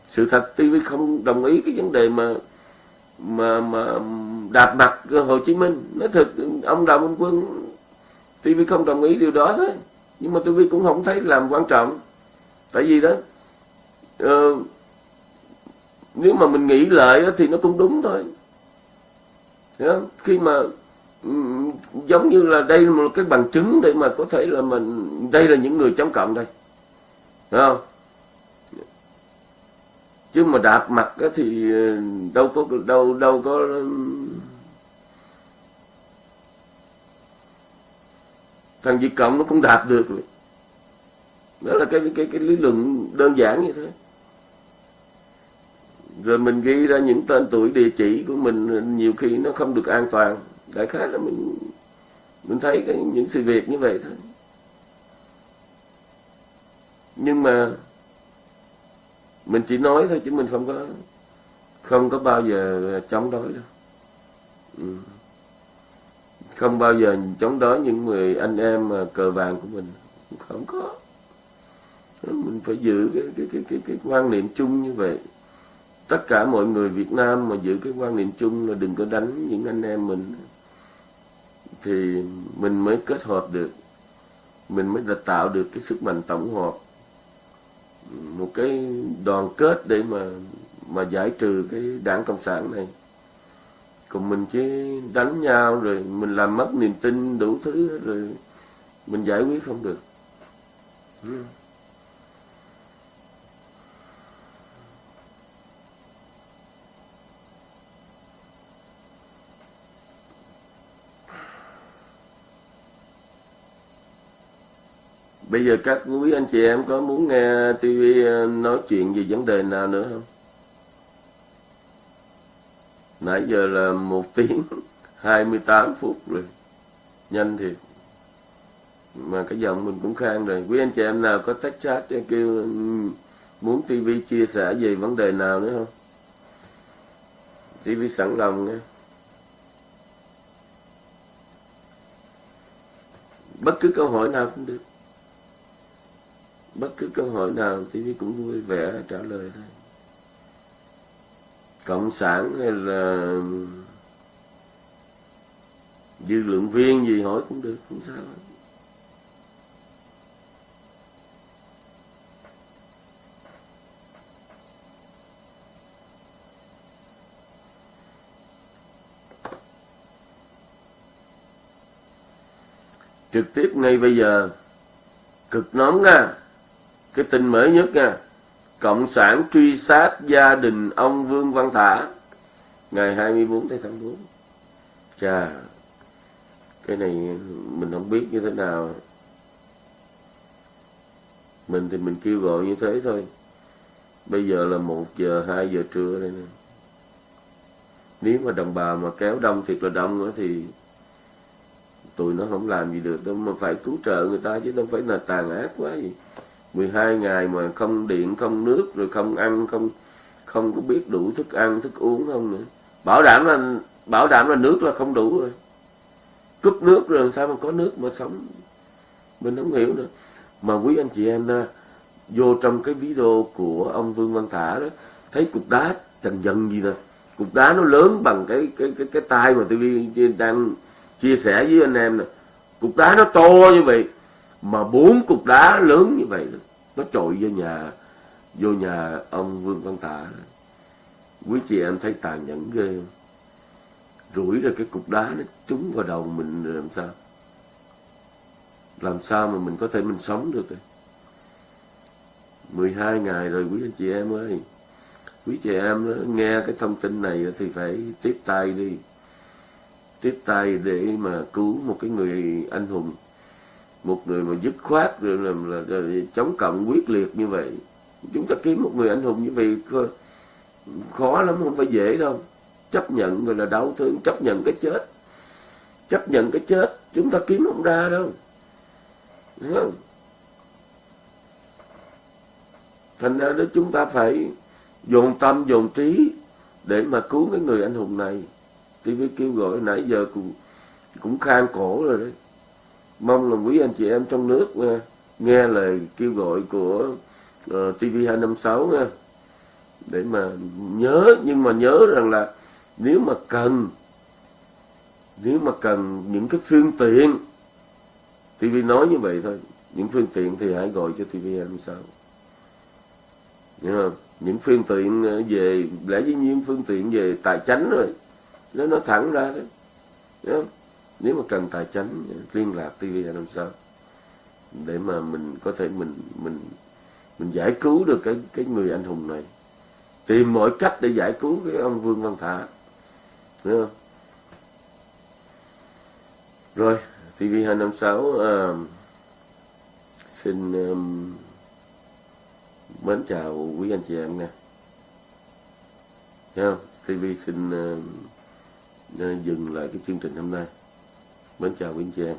sự thật TV không đồng ý cái vấn đề mà mà mà đạp mặt Hồ Chí Minh. Nói thật ông Đào Minh Quân TV không đồng ý điều đó thôi nhưng mà TV cũng không thấy làm quan trọng. Tại vì đó uh, nếu mà mình nghĩ lợi thì nó cũng đúng thôi. Hiểu không? khi mà um, giống như là đây là một cái bằng chứng để mà có thể là mình đây là những người chống cộng đây. Hiểu không? Chứ mà đạp mặt thì ờ, đâu có đâu đâu có thằng Việt Cộng nó cũng đạt được rồi. đó là cái cái cái lý luận đơn giản như thế rồi mình ghi ra những tên tuổi địa chỉ của mình nhiều khi nó không được an toàn đại khái là mình mình thấy cái, những sự việc như vậy thôi nhưng mà mình chỉ nói thôi chứ mình không có không có bao giờ chống đối đâu ừ không bao giờ chống đối những người anh em mà cờ vàng của mình. Không có. Mình phải giữ cái cái cái cái, cái quan niệm chung như vậy. Tất cả mọi người Việt Nam mà giữ cái quan niệm chung là đừng có đánh những anh em mình. Thì mình mới kết hợp được. Mình mới tạo được cái sức mạnh tổng hợp. Một cái đoàn kết để mà mà giải trừ cái đảng cộng sản này còn mình chỉ đánh nhau rồi mình làm mất niềm tin đủ thứ rồi mình giải quyết không được. Bây giờ các quý anh chị em có muốn nghe TV ờ, nói chuyện về vấn đề nào nữa không? Nãy giờ là một tiếng 28 phút rồi. Nhanh thiệt. Mà cái giọng mình cũng khang rồi. Quý anh chị em nào có tách chat cho kêu ừ, muốn TV chia sẻ về vấn đề nào nữa không? TV sẵn lòng nha. Bất cứ câu hỏi nào cũng được bất cứ câu hỏi nào TV cũng vui vẻ trả lời thôi cộng sản hay là dư lượng viên gì hỏi cũng được, không sao trực tiếp ngay bây giờ, cực nóng nha. Cái tin mới nhất nha. Cộng sản truy sát gia đình ông Vương Văn Thả. Ngày 24 tháng 4 Chà Cái này mình không biết như thế nào. Mình thì mình kêu gọi như thế thôi. Bây giờ là 1 giờ, 2 giờ trưa đây nè. Nếu mà đồng bào mà kéo đông thiệt là đông nữa thì Tụi nó không làm gì được. Đâu Mà phải cứu trợ người ta chứ đâu phải là tàn ác quá gì. 12 ngày mà không điện, không nước, rồi không ăn, không không có biết đủ thức ăn, thức uống không nữa. Bảo đảm là, bảo đảm là nước là không đủ rồi. Cúp nước rồi làm sao mà có nước mà sống? Mình không hiểu nữa. Mà quý anh chị em vô trong cái video của ông Vương Văn Thả đó, thấy cục đá trần dần gì nè. Cục đá nó lớn bằng cái cái cái cái tay mà tôi đang chia sẻ với anh em nè. Cục đá nó to như vậy, mà bốn cục đá lớn như vậy nó trội vô nhà vô nhà ông Vương Văn Tả, quý chị em thấy tàn nhẫn ghê. Không rủi ra cái cục đá nó trúng vào đầu mình làm sao? Làm sao mà mình có thể mình sống được đây 12 ngày rồi quý anh chị em ơi. Quý chị em đó, nghe cái thông tin này thì phải tiếp tay đi. Tiếp tay để mà cứu một cái người anh hùng một người mà dứt khoát rồi là, là, là chống cộng quyết liệt như vậy. Chúng ta kiếm một người anh hùng như vậy khó lắm không phải dễ đâu. Chấp nhận rồi là đau thương chấp nhận cái chết. Chấp nhận cái chết chúng ta kiếm không ra đâu. Đúng không? thành ra đó chúng ta phải dồn tâm dồn trí để mà cứu cái người anh hùng này. TV kêu gọi nãy giờ cũng cũng khang cổ rồi đấy mong là quý anh chị em trong nước nghe, nghe lời kêu gọi của ờ, uh, TV256 nha để mà nhớ nhưng mà nhớ rằng là nếu mà cần nếu mà cần những cái phương tiện TV nói như vậy thôi những phương tiện thì hãy gọi cho TV256 Hiểu không? những phương tiện ờ, về lẽ dĩ nhiên phương tiện về tài chánh rồi nó nói thẳng ra đấy không? Nếu mà cần tài chính liên lạc TV làm sao. Để mà mình có thể mình mình mình giải cứu được cái cái người anh hùng này. Tìm mọi cách để giải cứu cái ông Vương Văn Thả. Hiểu không? rồi TV 256 uh, xin um, mến chào quý anh chị em nha. Thấy không? TV xin uh, dừng lại cái chương trình hôm nay mến chào quý anh chị em.